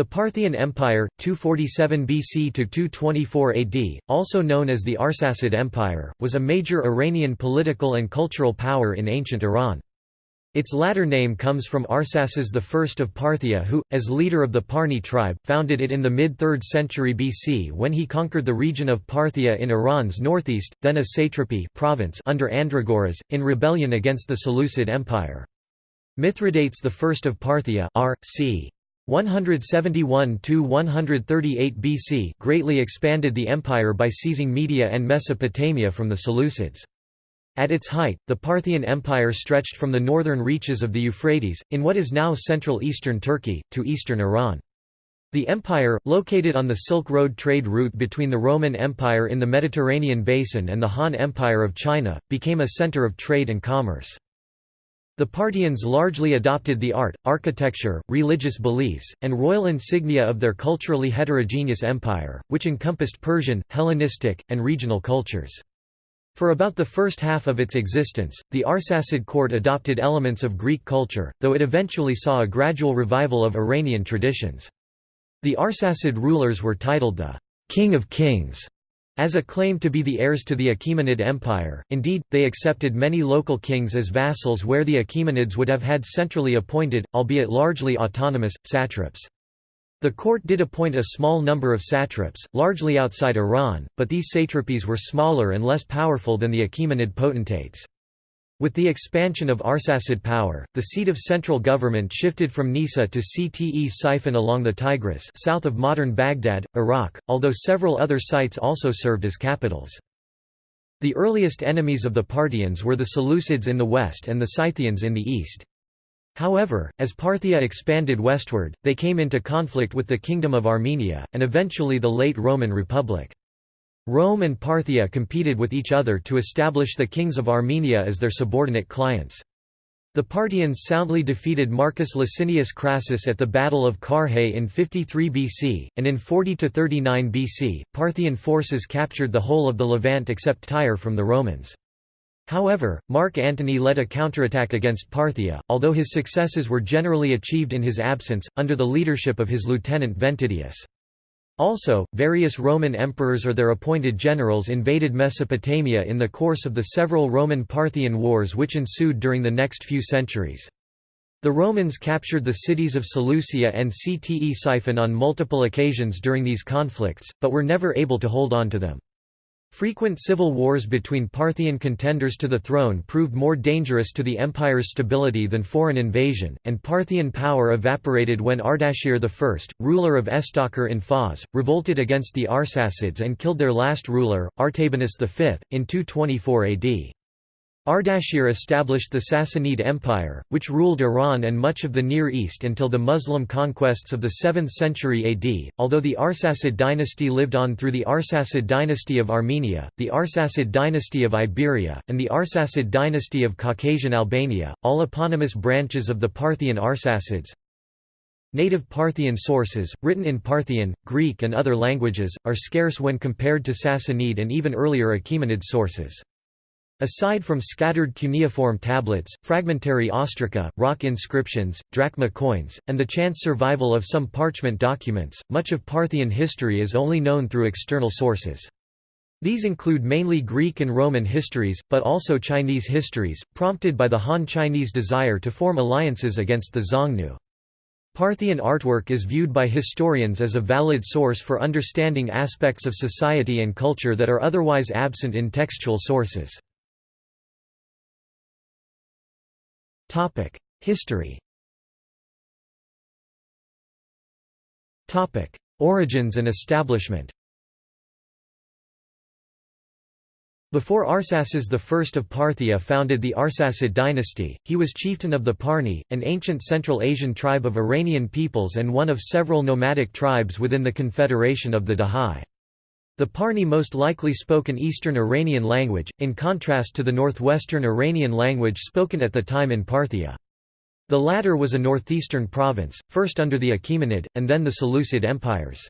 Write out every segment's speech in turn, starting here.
The Parthian Empire, 247 BC to 224 AD, also known as the Arsacid Empire, was a major Iranian political and cultural power in ancient Iran. Its latter name comes from Arsaces I of Parthia who, as leader of the Parni tribe, founded it in the mid-3rd century BC when he conquered the region of Parthia in Iran's northeast, then a satrapy province under Andragoras, in rebellion against the Seleucid Empire. Mithridates I of Parthia r. c. 171–138 BC greatly expanded the empire by seizing Media and Mesopotamia from the Seleucids. At its height, the Parthian Empire stretched from the northern reaches of the Euphrates, in what is now central eastern Turkey, to eastern Iran. The empire, located on the Silk Road trade route between the Roman Empire in the Mediterranean basin and the Han Empire of China, became a center of trade and commerce. The Parthians largely adopted the art, architecture, religious beliefs, and royal insignia of their culturally heterogeneous empire, which encompassed Persian, Hellenistic, and regional cultures. For about the first half of its existence, the Arsacid court adopted elements of Greek culture, though it eventually saw a gradual revival of Iranian traditions. The Arsacid rulers were titled the «King of Kings» As a claim to be the heirs to the Achaemenid Empire, indeed, they accepted many local kings as vassals where the Achaemenids would have had centrally appointed, albeit largely autonomous, satraps. The court did appoint a small number of satraps, largely outside Iran, but these satrapies were smaller and less powerful than the Achaemenid potentates. With the expansion of Arsacid power, the seat of central government shifted from Nisa to Ctesiphon along the Tigris south of modern Baghdad, Iraq, although several other sites also served as capitals. The earliest enemies of the Parthians were the Seleucids in the west and the Scythians in the east. However, as Parthia expanded westward, they came into conflict with the Kingdom of Armenia, and eventually the late Roman Republic. Rome and Parthia competed with each other to establish the kings of Armenia as their subordinate clients. The Parthians soundly defeated Marcus Licinius Crassus at the Battle of Carrhae in 53 BC, and in 40–39 BC, Parthian forces captured the whole of the Levant except Tyre from the Romans. However, Mark Antony led a counterattack against Parthia, although his successes were generally achieved in his absence, under the leadership of his lieutenant Ventidius. Also, various Roman emperors or their appointed generals invaded Mesopotamia in the course of the several Roman-Parthian wars which ensued during the next few centuries. The Romans captured the cities of Seleucia and Ctesiphon on multiple occasions during these conflicts, but were never able to hold on to them. Frequent civil wars between Parthian contenders to the throne proved more dangerous to the empire's stability than foreign invasion, and Parthian power evaporated when Ardashir I, ruler of Istakhr in Fars, revolted against the Arsacids and killed their last ruler, Artabanus V, in 224 AD. Ardashir established the Sassanid Empire, which ruled Iran and much of the Near East until the Muslim conquests of the 7th century AD. Although the Arsacid dynasty lived on through the Arsacid dynasty of Armenia, the Arsacid dynasty of Iberia, and the Arsacid dynasty of Caucasian Albania, all eponymous branches of the Parthian Arsacids, Native Parthian sources, written in Parthian, Greek and other languages, are scarce when compared to Sassanid and even earlier Achaemenid sources. Aside from scattered cuneiform tablets, fragmentary ostraca, rock inscriptions, drachma coins, and the chance survival of some parchment documents, much of Parthian history is only known through external sources. These include mainly Greek and Roman histories, but also Chinese histories, prompted by the Han Chinese desire to form alliances against the Xiongnu. Parthian artwork is viewed by historians as a valid source for understanding aspects of society and culture that are otherwise absent in textual sources. Topic: History. Topic: Origins and establishment. Before Arsaces I of Parthia founded the Arsacid dynasty, he was chieftain of the Parni, an ancient Central Asian tribe of Iranian peoples and one of several nomadic tribes within the Confederation of the Dahai. The Parni most likely spoke an Eastern Iranian language, in contrast to the northwestern Iranian language spoken at the time in Parthia. The latter was a northeastern province, first under the Achaemenid, and then the Seleucid empires.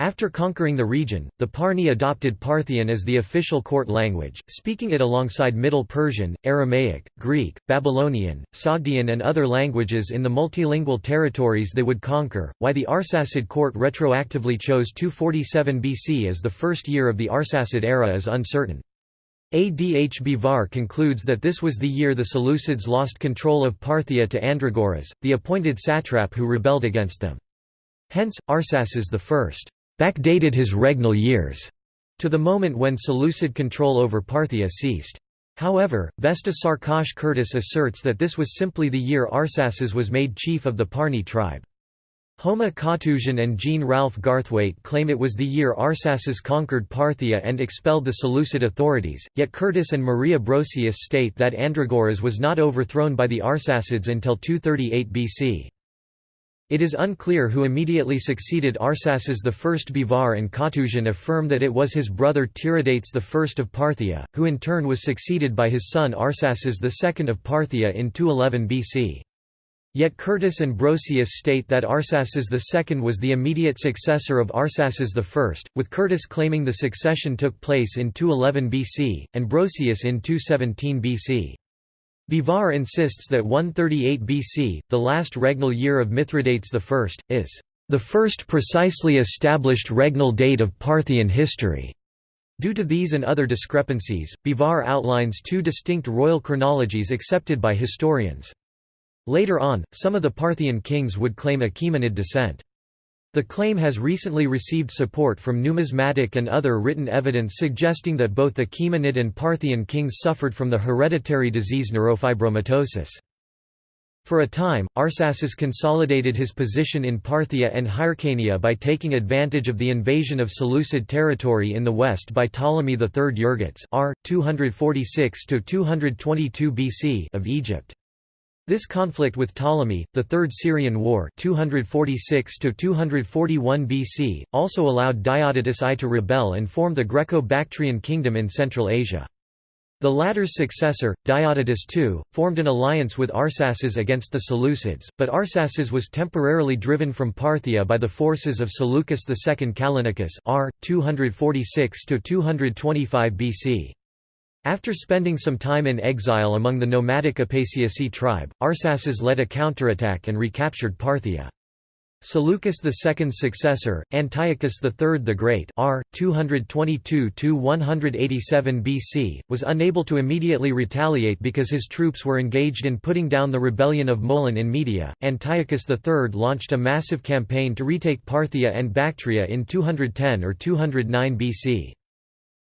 After conquering the region, the Parni adopted Parthian as the official court language, speaking it alongside Middle Persian, Aramaic, Greek, Babylonian, Sogdian and other languages in the multilingual territories they would conquer. Why the Arsacid court retroactively chose 247 BC as the first year of the Arsacid era is uncertain. Adh Bivar concludes that this was the year the Seleucids lost control of Parthia to Andragoras, the appointed satrap who rebelled against them. Hence, Arsaces I backdated his regnal years to the moment when Seleucid control over Parthia ceased. However, Vesta Sarkhosh Curtis asserts that this was simply the year Arsaces was made chief of the Parni tribe. Homa Katouzian and Jean-Ralph Garthwaite claim it was the year Arsaces conquered Parthia and expelled the Seleucid authorities, yet Curtis and Maria Brosius state that Andragoras was not overthrown by the Arsacids until 238 BC. It is unclear who immediately succeeded Arsaces I. Bivar and Katouzian affirm that it was his brother Tiridates I of Parthia, who in turn was succeeded by his son Arsaces II of Parthia in 211 BC. Yet Curtis and Brosius state that Arsaces II was the immediate successor of Arsaces I, with Curtis claiming the succession took place in 211 BC, and Brosius in 217 BC. Bivar insists that 138 BC, the last regnal year of Mithridates I, is the first precisely established regnal date of Parthian history. Due to these and other discrepancies, Bivar outlines two distinct royal chronologies accepted by historians. Later on, some of the Parthian kings would claim Achaemenid descent. The claim has recently received support from numismatic and other written evidence suggesting that both the Achaemenid and Parthian kings suffered from the hereditary disease neurofibromatosis. For a time, Arsaces consolidated his position in Parthia and Hyrcania by taking advantage of the invasion of Seleucid territory in the west by Ptolemy III Euergetes r. 246–222 BC of Egypt. This conflict with Ptolemy, the Third Syrian War 246 BC, also allowed Diodotus I to rebel and form the Greco-Bactrian kingdom in Central Asia. The latter's successor, Diodotus II, formed an alliance with Arsaces against the Seleucids, but Arsaces was temporarily driven from Parthia by the forces of Seleucus II Callinicus r. 246–225 BC. After spending some time in exile among the nomadic Apasiaci tribe, Arsaces led a counterattack and recaptured Parthia. Seleucus II's successor, Antiochus III the Great r. 222–187 BC, was unable to immediately retaliate because his troops were engaged in putting down the rebellion of Molon in Media. Antiochus III launched a massive campaign to retake Parthia and Bactria in 210 or 209 BC.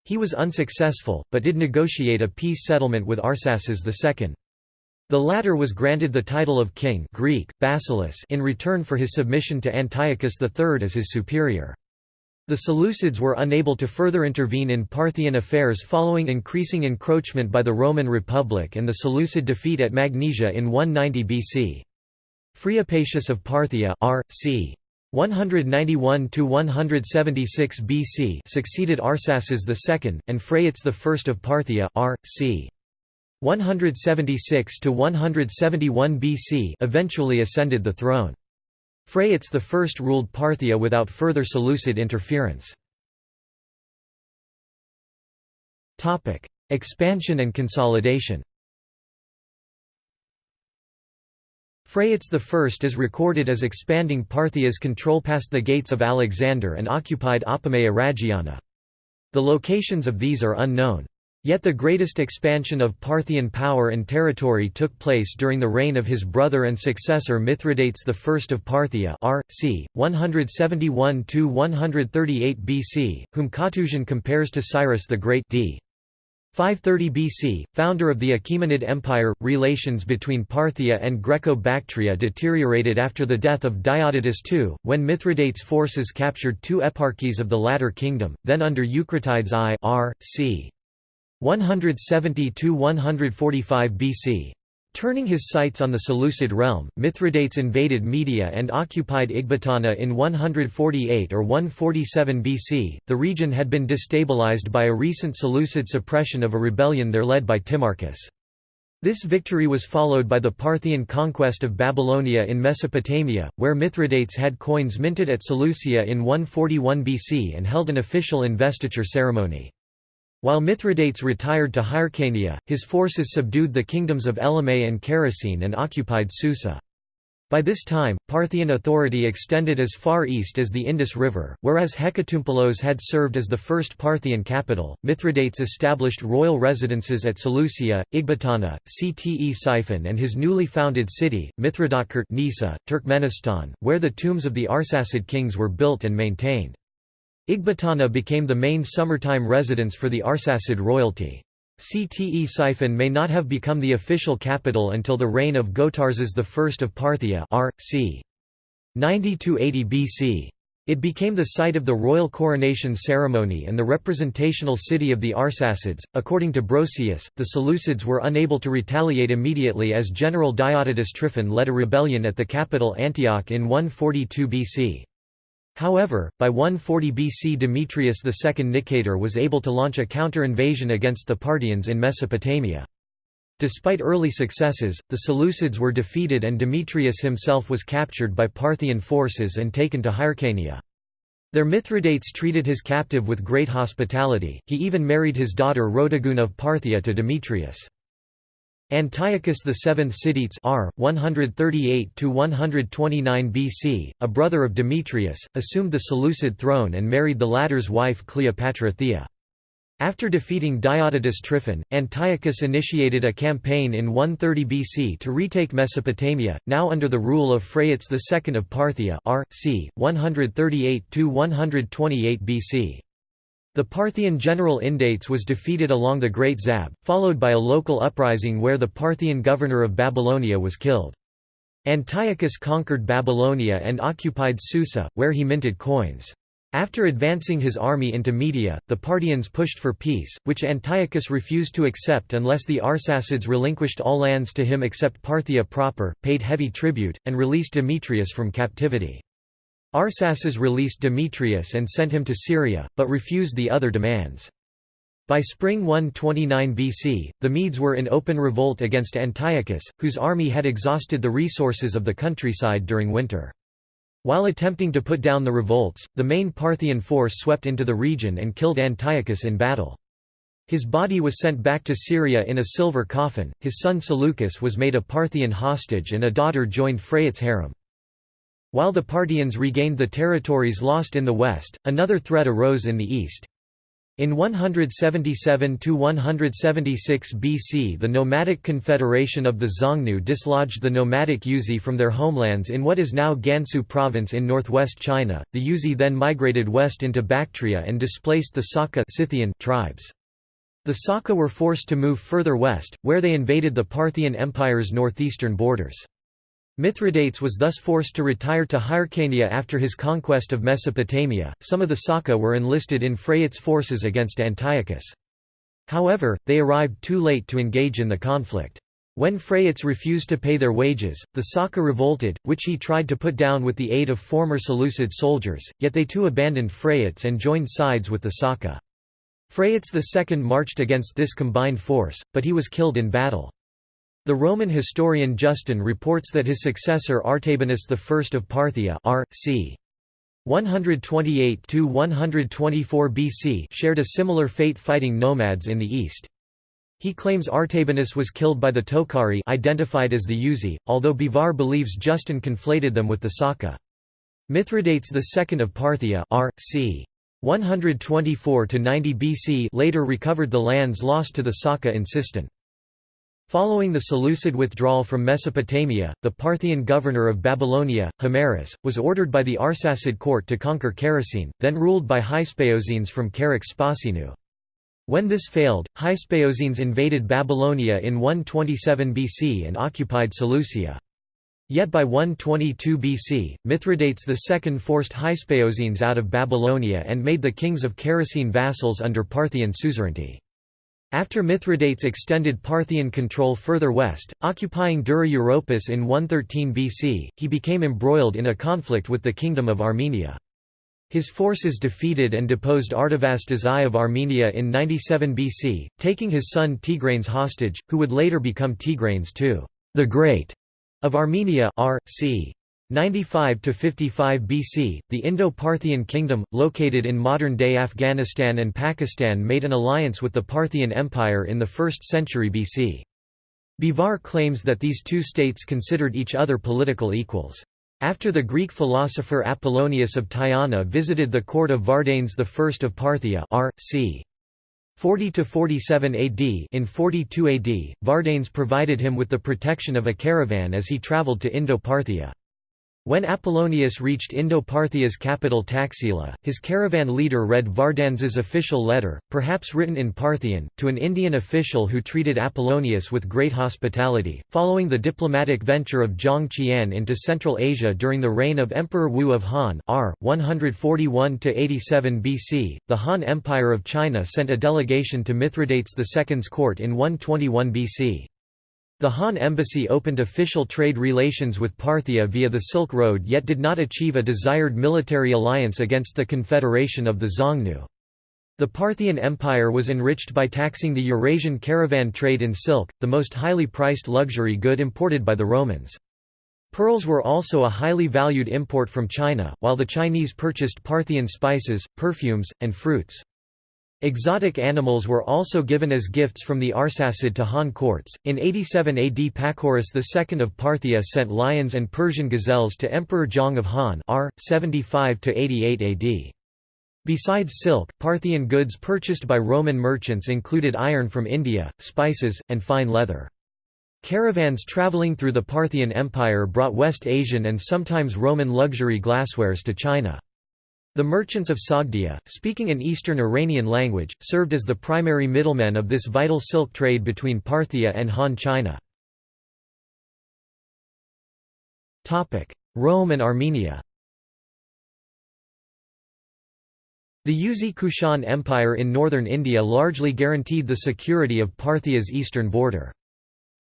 He was unsuccessful, but did negotiate a peace settlement with Arsaces II. The latter was granted the title of king Greek, Basileus in return for his submission to Antiochus III as his superior. The Seleucids were unable to further intervene in Parthian affairs following increasing encroachment by the Roman Republic and the Seleucid defeat at Magnesia in 190 BC. Phriapatius of Parthia r. c. 191 to 176 BC succeeded Arsaces II and Phraates I of Parthia r. c. 176 to 171 BC eventually ascended the throne. Phraates I ruled Parthia without further Seleucid interference. Topic: Expansion and consolidation. Phraates I is recorded as expanding Parthia's control past the gates of Alexander and occupied Apamea Rhagiana. The locations of these are unknown. Yet the greatest expansion of Parthian power and territory took place during the reign of his brother and successor Mithridates I of Parthia r. c. 171–138 BC, whom Katouzian compares to Cyrus the Great d. 530 BC, founder of the Achaemenid Empire, relations between Parthia and Greco-Bactria deteriorated after the death of Diodotus II, when Mithridates' forces captured two eparchies of the latter kingdom, then under Eucratides I r. c. 170–145 BC. Turning his sights on the Seleucid realm, Mithridates invaded Media and occupied Ecbatana in 148 or 147 BC. The region had been destabilized by a recent Seleucid suppression of a rebellion there led by Timarchus. This victory was followed by the Parthian conquest of Babylonia in Mesopotamia, where Mithridates had coins minted at Seleucia in 141 BC and held an official investiture ceremony. While Mithridates retired to Hyrcania, his forces subdued the kingdoms of Elymais and Characene and occupied Susa. By this time, Parthian authority extended as far east as the Indus River, whereas Hecatompylos had served as the first Parthian capital. Mithridates established royal residences at Seleucia, Ecbatana, Ctesiphon, and his newly founded city, Mithridatkert Nisa, Turkmenistan, where the tombs of the Arsacid kings were built and maintained. Ecbatana became the main summertime residence for the Arsacid royalty. Ctesiphon may not have become the official capital until the reign of Gotarzes I of Parthia r. c. 90–80 BC. It became the site of the royal coronation ceremony and the representational city of the Arsacids. According to Brosius, the Seleucids were unable to retaliate immediately as General Diodotus Tryphon led a rebellion at the capital Antioch in 142 BC. However, by 140 BC Demetrius II Nicator was able to launch a counter-invasion against the Parthians in Mesopotamia. Despite early successes, the Seleucids were defeated and Demetrius himself was captured by Parthian forces and taken to Hyrcania. Their Mithridates treated his captive with great hospitality, he even married his daughter Rhodogune of Parthia to Demetrius. Antiochus VII Sidetes R. 138 BC, a brother of Demetrius, assumed the Seleucid throne and married the latter's wife Cleopatra Thea. After defeating Diodotus Tryphon, Antiochus initiated a campaign in 130 BC to retake Mesopotamia, now under the rule of Phraates II of Parthia R. c. 138–128 BC. The Parthian general Indates was defeated along the Great Zab, followed by a local uprising where the Parthian governor of Babylonia was killed. Antiochus conquered Babylonia and occupied Susa, where he minted coins. After advancing his army into Media, the Parthians pushed for peace, which Antiochus refused to accept unless the Arsacids relinquished all lands to him except Parthia proper, paid heavy tribute, and released Demetrius from captivity. Arsaces released Demetrius and sent him to Syria, but refused the other demands. By spring 129 BC, the Medes were in open revolt against Antiochus, whose army had exhausted the resources of the countryside during winter. While attempting to put down the revolts, the main Parthian force swept into the region and killed Antiochus in battle. His body was sent back to Syria in a silver coffin, his son Seleucus was made a Parthian hostage and a daughter joined Phraates' harem. While the Parthians regained the territories lost in the west, another threat arose in the east. In 177–176 BC the nomadic confederation of the Xiongnu dislodged the nomadic Yuezhi from their homelands in what is now Gansu province in northwest China. The Yuezhi then migrated west into Bactria and displaced the Saka Scythian tribes. The Saka were forced to move further west, where they invaded the Parthian Empire's northeastern borders. Mithridates was thus forced to retire to Hyrcania after his conquest of Mesopotamia. Some of the Saka were enlisted in Phraates' forces against Antiochus. However, they arrived too late to engage in the conflict. When Phraates refused to pay their wages, the Saka revolted, which he tried to put down with the aid of former Seleucid soldiers, yet they too abandoned Phraates and joined sides with the Saka. Phraates II marched against this combined force, but he was killed in battle. The Roman historian Justin reports that his successor Artabanus I of Parthia r. c. 128–124 BC shared a similar fate fighting nomads in the east. He claims Artabanus was killed by the Tokhari identified as the Yuezhi, although Bivar believes Justin conflated them with the Saka. Mithridates II of Parthia r. c. 124–90 BC later recovered the lands lost to the Saka in Sistan. Following the Seleucid withdrawal from Mesopotamia, the Parthian governor of Babylonia, Himerus, was ordered by the Arsacid court to conquer Characene, then ruled by Hyspaosines from Charax-Spasinu. When this failed, Hyspaosines invaded Babylonia in 127 BC and occupied Seleucia. Yet by 122 BC, Mithridates II forced Hyspaosines out of Babylonia and made the kings of Characene vassals under Parthian suzerainty. After Mithridates extended Parthian control further west, occupying Dura Europos in 113 BC, he became embroiled in a conflict with the Kingdom of Armenia. His forces defeated and deposed Artavasdes I of Armenia in 97 BC, taking his son Tigranes hostage, who would later become Tigranes II the Great of Armenia r. c. 95 to 55 BC, the Indo-Parthian kingdom, located in modern-day Afghanistan and Pakistan made an alliance with the Parthian Empire in the 1st century BC. Bivar claims that these two states considered each other political equals. After the Greek philosopher Apollonius of Tyana visited the court of Vardanes I of Parthia r. c. 40–47 AD in 42 AD, Vardanes provided him with the protection of a caravan as he travelled to Indo-Parthia. When Apollonius reached Indo-Parthia's capital Taxila, his caravan leader read Vardanes's official letter, perhaps written in Parthian, to an Indian official who treated Apollonius with great hospitality. Following the diplomatic venture of Zhang Qian into Central Asia during the reign of Emperor Wu of Han, r. 141 87 BC, the Han Empire of China sent a delegation to Mithridates II's court in 121 BC. The Han embassy opened official trade relations with Parthia via the Silk Road yet did not achieve a desired military alliance against the Confederation of the Xiongnu. The Parthian Empire was enriched by taxing the Eurasian caravan trade in silk, the most highly priced luxury good imported by the Romans. Pearls were also a highly valued import from China, while the Chinese purchased Parthian spices, perfumes, and fruits. Exotic animals were also given as gifts from the Arsacid to Han courts. In 87 AD, Pacorus II of Parthia sent lions and Persian gazelles to Emperor Zhang of Han, r. 75 to 88 AD. Besides silk, Parthian goods purchased by Roman merchants included iron from India, spices, and fine leather. Caravans traveling through the Parthian Empire brought West Asian and sometimes Roman luxury glasswares to China. The merchants of Sogdia, speaking an Eastern Iranian language, served as the primary middlemen of this vital silk trade between Parthia and Han China. Rome and Armenia The Yuezhi Kushan Empire in northern India largely guaranteed the security of Parthia's eastern border.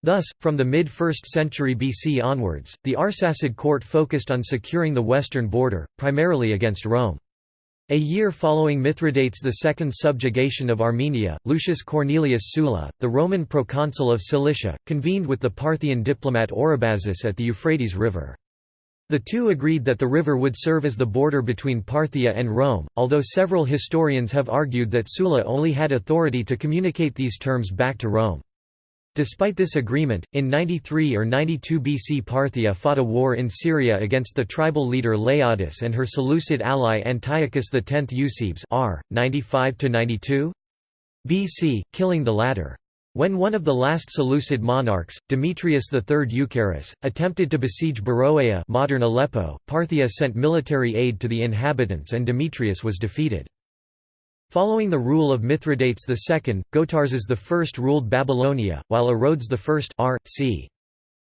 Thus, from the mid-1st century BC onwards, the Arsacid court focused on securing the western border, primarily against Rome. A year following Mithridates II's subjugation of Armenia, Lucius Cornelius Sulla, the Roman proconsul of Cilicia, convened with the Parthian diplomat Orobazus at the Euphrates River. The two agreed that the river would serve as the border between Parthia and Rome, although several historians have argued that Sulla only had authority to communicate these terms back to Rome. Despite this agreement, in 93 or 92 BC Parthia fought a war in Syria against the tribal leader Laodice and her Seleucid ally Antiochus X Eusebes r. 95–92 BC, killing the latter. When one of the last Seleucid monarchs, Demetrius III Eucaerus, attempted to besiege Beroea modern Aleppo, Parthia sent military aid to the inhabitants and Demetrius was defeated. Following the rule of Mithridates II, Gotarzes I ruled Babylonia, while Orodes I r. c.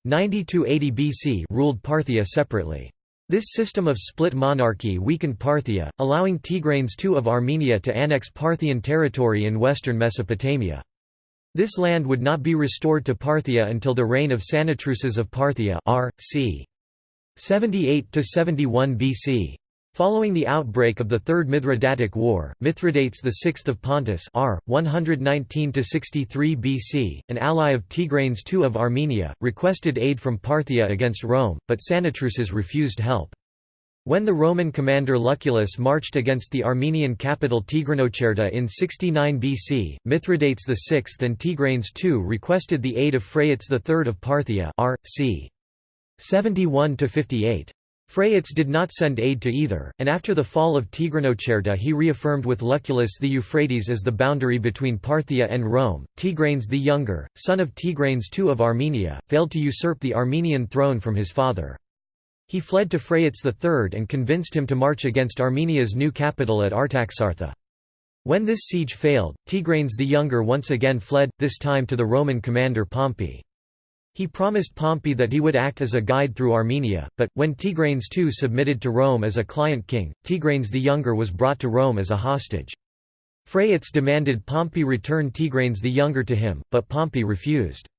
90–80 BC ruled Parthia separately. This system of split monarchy weakened Parthia, allowing Tigranes II of Armenia to annex Parthian territory in western Mesopotamia. This land would not be restored to Parthia until the reign of Sinatruces of Parthia r. c. 78–71 BC. Following the outbreak of the Third Mithridatic War, Mithridates VI of Pontus r. 119–63 BC, an ally of Tigranes II of Armenia, requested aid from Parthia against Rome, but Sinatruces refused help. When the Roman commander Lucullus marched against the Armenian capital Tigranocerta in 69 BC, Mithridates VI and Tigranes II requested the aid of Phraates III of Parthia r. c. 71–58. Phraates did not send aid to either, and after the fall of Tigranocerta he reaffirmed with Lucullus the Euphrates as the boundary between Parthia and Rome. Tigranes the Younger, son of Tigranes II of Armenia, failed to usurp the Armenian throne from his father. He fled to Phraates III and convinced him to march against Armenia's new capital at Artaxata. When this siege failed, Tigranes the Younger once again fled, this time to the Roman commander Pompey. He promised Pompey that he would act as a guide through Armenia, but, when Tigranes II submitted to Rome as a client king, Tigranes the Younger was brought to Rome as a hostage. Phraates demanded Pompey return Tigranes the Younger to him, but Pompey refused.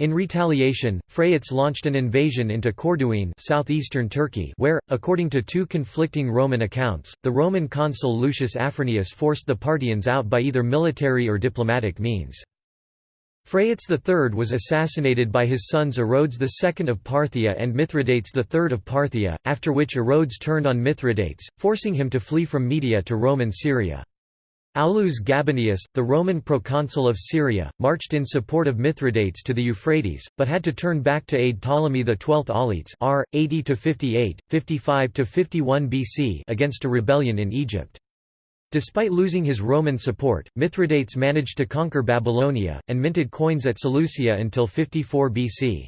In retaliation, Phraates launched an invasion into Corduene southeastern Turkey where, according to two conflicting Roman accounts, the Roman consul Lucius Afranius forced the Parthians out by either military or diplomatic means. Phraates III was assassinated by his sons Orodes II of Parthia and Mithridates III of Parthia, after which Orodes turned on Mithridates, forcing him to flee from Media to Roman Syria. Aulus Gabinius, the Roman proconsul of Syria, marched in support of Mithridates to the Euphrates, but had to turn back to aid Ptolemy XII Auletes r. 80–58, 55–51 BC against a rebellion in Egypt. Despite losing his Roman support, Mithridates managed to conquer Babylonia, and minted coins at Seleucia until 54 BC.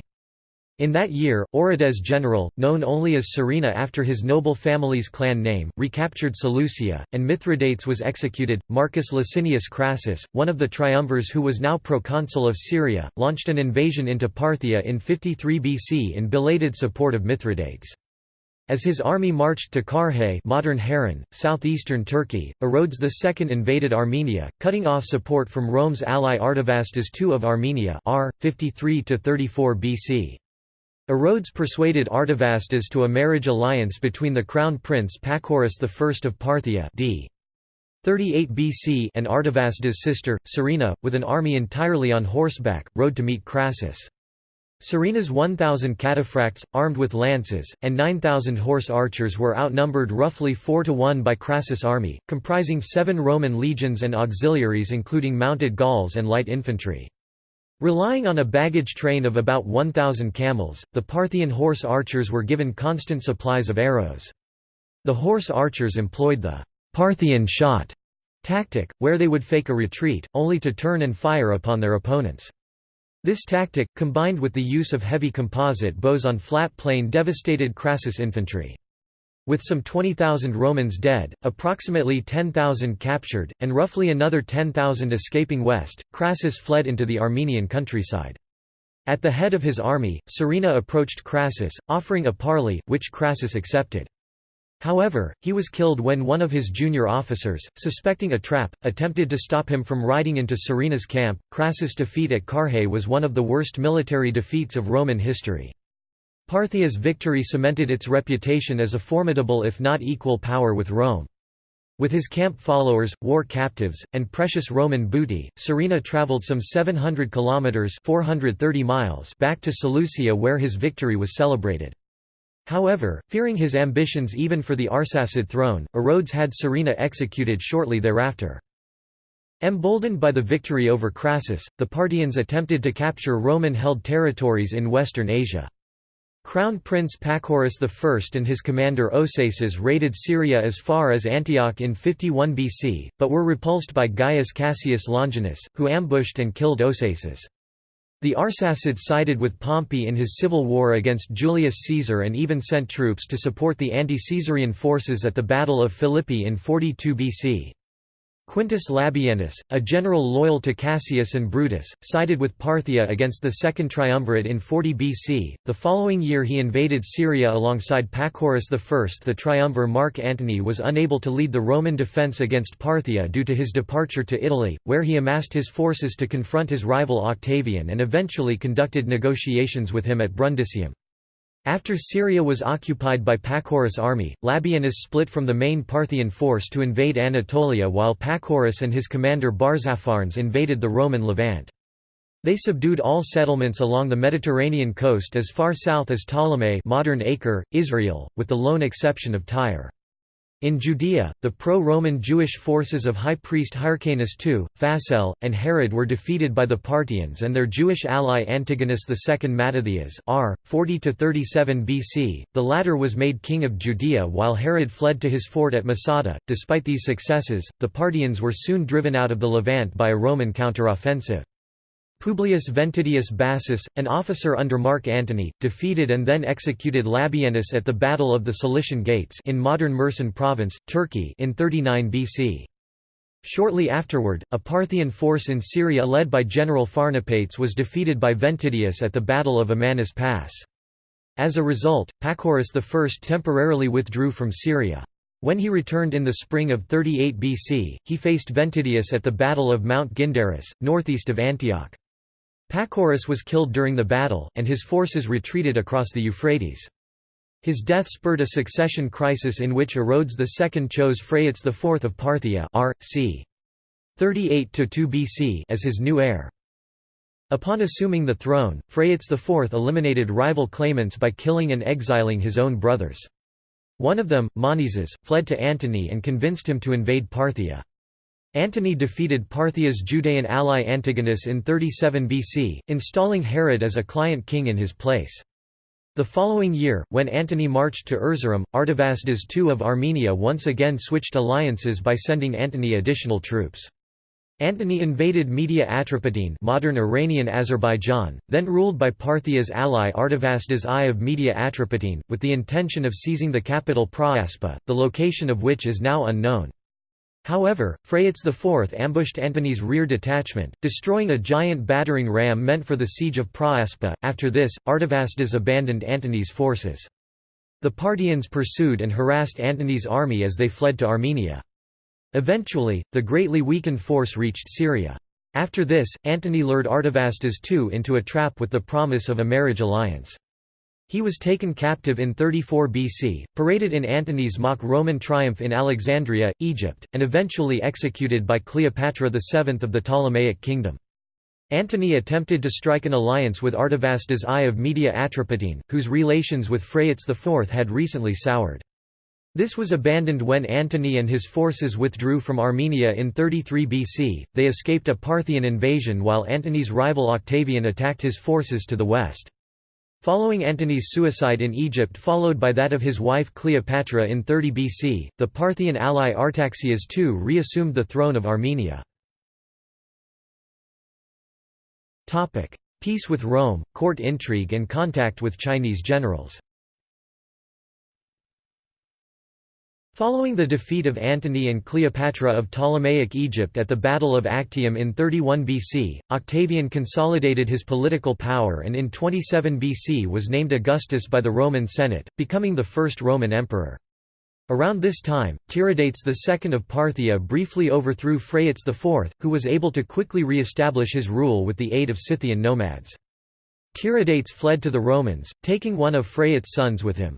In that year, Orodes general, known only as Surena after his noble family's clan name, recaptured Seleucia, and Mithridates was executed. Marcus Licinius Crassus, one of the triumvirs who was now proconsul of Syria, launched an invasion into Parthia in 53 BC in belated support of Mithridates. As his army marched to Carrhae modern Harran, southeastern Turkey, Orodes II invaded Armenia, cutting off support from Rome's ally Artavasdes II of Armenia r. 53–34 BC. Orodes persuaded Artavasdes to a marriage alliance between the crown prince Pacorus I of Parthia d. 38 BC and Artavasdes' sister, Surena, with an army entirely on horseback, rode to meet Crassus. Surena's 1,000 cataphracts, armed with lances, and 9,000 horse archers were outnumbered roughly 4 to 1 by Crassus' army, comprising seven Roman legions and auxiliaries including mounted Gauls and light infantry. Relying on a baggage train of about 1,000 camels, the Parthian horse archers were given constant supplies of arrows. The horse archers employed the Parthian shot tactic, where they would fake a retreat, only to turn and fire upon their opponents. This tactic, combined with the use of heavy composite bows on flat plain devastated Crassus infantry. With some 20,000 Romans dead, approximately 10,000 captured, and roughly another 10,000 escaping west, Crassus fled into the Armenian countryside. At the head of his army, Surena approached Crassus, offering a parley, which Crassus accepted. However, he was killed when one of his junior officers, suspecting a trap, attempted to stop him from riding into Surena's camp. Crassus' defeat at Carrhae was one of the worst military defeats of Roman history. Parthia's victory cemented its reputation as a formidable if not equal power with Rome. With his camp followers, war captives, and precious Roman booty, Surena traveled some 700 kilometers (430 miles) back to Seleucia where his victory was celebrated. However, fearing his ambitions even for the Arsacid throne, Orodes had Surena executed shortly thereafter. Emboldened by the victory over Crassus, the Parthians attempted to capture Roman-held territories in western Asia. Crown Prince Pacorus I and his commander Osaces raided Syria as far as Antioch in 51 BC, but were repulsed by Gaius Cassius Longinus, who ambushed and killed Osaces. The Arsacids sided with Pompey in his civil war against Julius Caesar and even sent troops to support the anti-Caesarian forces at the Battle of Philippi in 42 BC. Quintus Labienus, a general loyal to Cassius and Brutus, sided with Parthia against the Second Triumvirate in 40 BC. The following year he invaded Syria alongside Pacorus I. The triumvir Mark Antony was unable to lead the Roman defence against Parthia due to his departure to Italy, where he amassed his forces to confront his rival Octavian and eventually conducted negotiations with him at Brundisium. After Syria was occupied by Pacorus' army, Labienus split from the main Parthian force to invade Anatolia while Pacorus and his commander Barzapharnes invaded the Roman Levant. They subdued all settlements along the Mediterranean coast as far south as Ptolemais modern Acre, Israel, with the lone exception of Tyre. In Judea, the pro-Roman Jewish forces of high priest Hyrcanus II, Phasael, and Herod were defeated by the Parthians and their Jewish ally Antigonus II Mattathias r. 40–37 BC, the latter was made king of Judea while Herod fled to his fort at Masada. Despite these successes, the Parthians were soon driven out of the Levant by a Roman counteroffensive. Publius Ventidius Bassus, an officer under Mark Antony, defeated and then executed Labienus at the Battle of the Cilician Gates in modern Mersin province, Turkey in 39 BC. Shortly afterward, a Parthian force in Syria led by General Pharnapates was defeated by Ventidius at the Battle of Amanus Pass. As a result, Pacorus I temporarily withdrew from Syria. When he returned in the spring of 38 BC, he faced Ventidius at the Battle of Mount Gindaris, northeast of Antioch. Pacorus was killed during the battle, and his forces retreated across the Euphrates. His death spurred a succession crisis in which Orodes II chose Phraates IV of Parthia r. c. 38–2 BC as his new heir. Upon assuming the throne, Phraates IV eliminated rival claimants by killing and exiling his own brothers. One of them, Monaeses, fled to Antony and convinced him to invade Parthia. Antony defeated Parthia's Judean ally Antigonus in 37 BC, installing Herod as a client king in his place. The following year, when Antony marched to Erzurum, Artavasdes II of Armenia once again switched alliances by sending Antony additional troops. Antony invaded Media Atropatene modern Iranian Azerbaijan, then ruled by Parthia's ally Artavasdes I of Media Atropatene, with the intention of seizing the capital Phraaspa, the location of which is now unknown. However, Phraates IV ambushed Antony's rear detachment, destroying a giant battering ram meant for the siege of Phraaspa. After this, Artavasdes abandoned Antony's forces. The Parthians pursued and harassed Antony's army as they fled to Armenia. Eventually, the greatly weakened force reached Syria. After this, Antony lured Artavasdes II into a trap with the promise of a marriage alliance. He was taken captive in 34 BC, paraded in Antony's mock Roman triumph in Alexandria, Egypt, and eventually executed by Cleopatra VII of the Ptolemaic kingdom. Antony attempted to strike an alliance with Artavasdes I of Media Atropatene, whose relations with Phraates IV had recently soured. This was abandoned when Antony and his forces withdrew from Armenia in 33 BC. They escaped a Parthian invasion while Antony's rival Octavian attacked his forces to the west. Following Antony's suicide in Egypt followed by that of his wife Cleopatra in 30 BC, the Parthian ally Artaxias II reassumed the throne of Armenia. Peace with Rome, court intrigue and contact with Chinese generals Following the defeat of Antony and Cleopatra of Ptolemaic Egypt at the Battle of Actium in 31 BC, Octavian consolidated his political power and in 27 BC was named Augustus by the Roman Senate, becoming the first Roman emperor. Around this time, Tiridates II of Parthia briefly overthrew Phraates IV, who was able to quickly re-establish his rule with the aid of Scythian nomads. Tiridates fled to the Romans, taking one of Phraates' sons with him.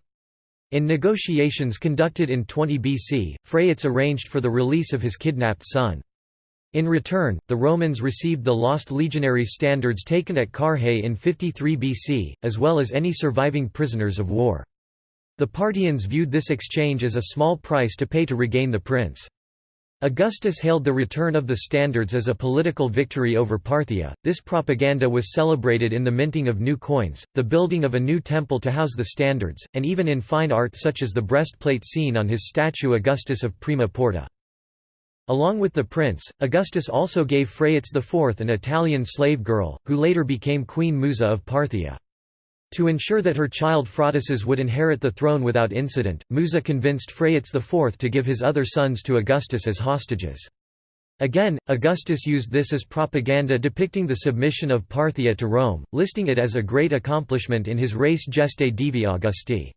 In negotiations conducted in 20 BC, Phraates arranged for the release of his kidnapped son. In return, the Romans received the lost legionary standards taken at Carrhae in 53 BC, as well as any surviving prisoners of war. The Parthians viewed this exchange as a small price to pay to regain the prince. Augustus hailed the return of the standards as a political victory over Parthia. This propaganda was celebrated in the minting of new coins, the building of a new temple to house the standards, and even in fine art such as the breastplate seen on his statue Augustus of Prima Porta. Along with the prince, Augustus also gave Phraates IV an Italian slave girl, who later became Queen Musa of Parthia. To ensure that her child Phraataces would inherit the throne without incident, Musa convinced Phraates IV to give his other sons to Augustus as hostages. Again, Augustus used this as propaganda depicting the submission of Parthia to Rome, listing it as a great accomplishment in his Res Gestae Divi Augusti.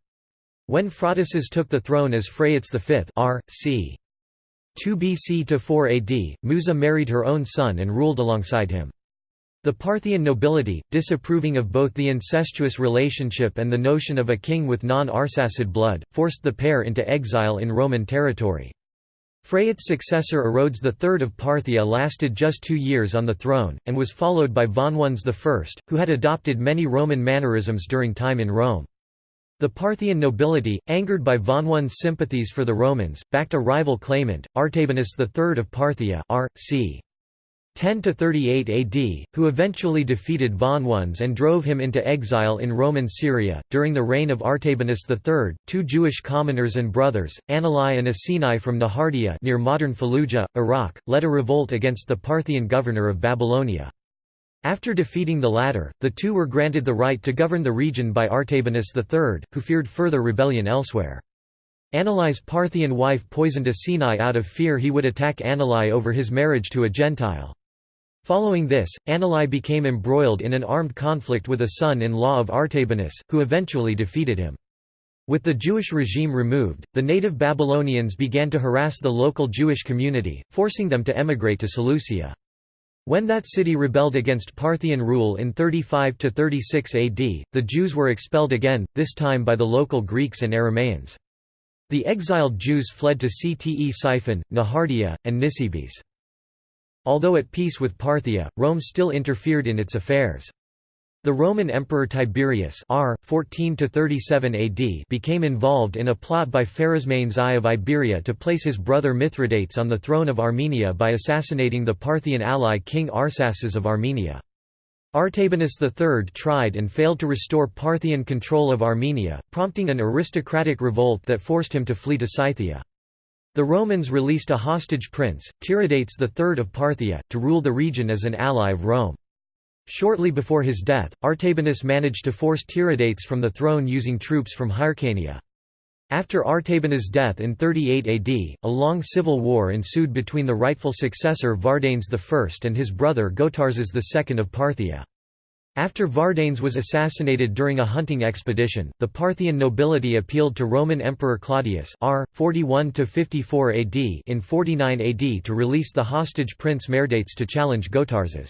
When Phraataces took the throne as Phraates V r. c. 2 BC to 4 AD, Musa married her own son and ruled alongside him. The Parthian nobility, disapproving of both the incestuous relationship and the notion of a king with non-Arsacid blood, forced the pair into exile in Roman territory. Phraates' successor Orodes III of Parthia lasted just two years on the throne, and was followed by Vonones I, who had adopted many Roman mannerisms during time in Rome. The Parthian nobility, angered by Vonones' sympathies for the Romans, backed a rival claimant, Artabanus III of Parthia r. c. 10–38 AD, who eventually defeated Vonones and drove him into exile in Roman Syria. During the reign of Artabanus III, two Jewish commoners and brothers, Anali and Asinai from Nehardea near modern Fallujah, Iraq, led a revolt against the Parthian governor of Babylonia. After defeating the latter, the two were granted the right to govern the region by Artabanus III, who feared further rebellion elsewhere. Anali's Parthian wife poisoned Asinai out of fear he would attack Anali over his marriage to a Gentile. Following this, Anali became embroiled in an armed conflict with a son-in-law of Artabanus, who eventually defeated him. With the Jewish regime removed, the native Babylonians began to harass the local Jewish community, forcing them to emigrate to Seleucia. When that city rebelled against Parthian rule in 35–36 AD, the Jews were expelled again, this time by the local Greeks and Aramaeans. The exiled Jews fled to Ctesiphon, Nehardea, and Nisibis. Although at peace with Parthia, Rome still interfered in its affairs. The Roman Emperor Tiberius R. 14 AD became involved in a plot by Pharasmanes I of Iberia to place his brother Mithridates on the throne of Armenia by assassinating the Parthian ally King Arsaces of Armenia. Artabanus III tried and failed to restore Parthian control of Armenia, prompting an aristocratic revolt that forced him to flee to Scythia. The Romans released a hostage prince, Tiridates III of Parthia, to rule the region as an ally of Rome. Shortly before his death, Artabanus managed to force Tiridates from the throne using troops from Hyrcania. After Artabanus' death in 38 AD, a long civil war ensued between the rightful successor Vardanes I and his brother Gotarzes II of Parthia. After Vardanes was assassinated during a hunting expedition, the Parthian nobility appealed to Roman Emperor Claudius R. 41 AD in 49 AD to release the hostage prince Meherdates to challenge Gotarzes.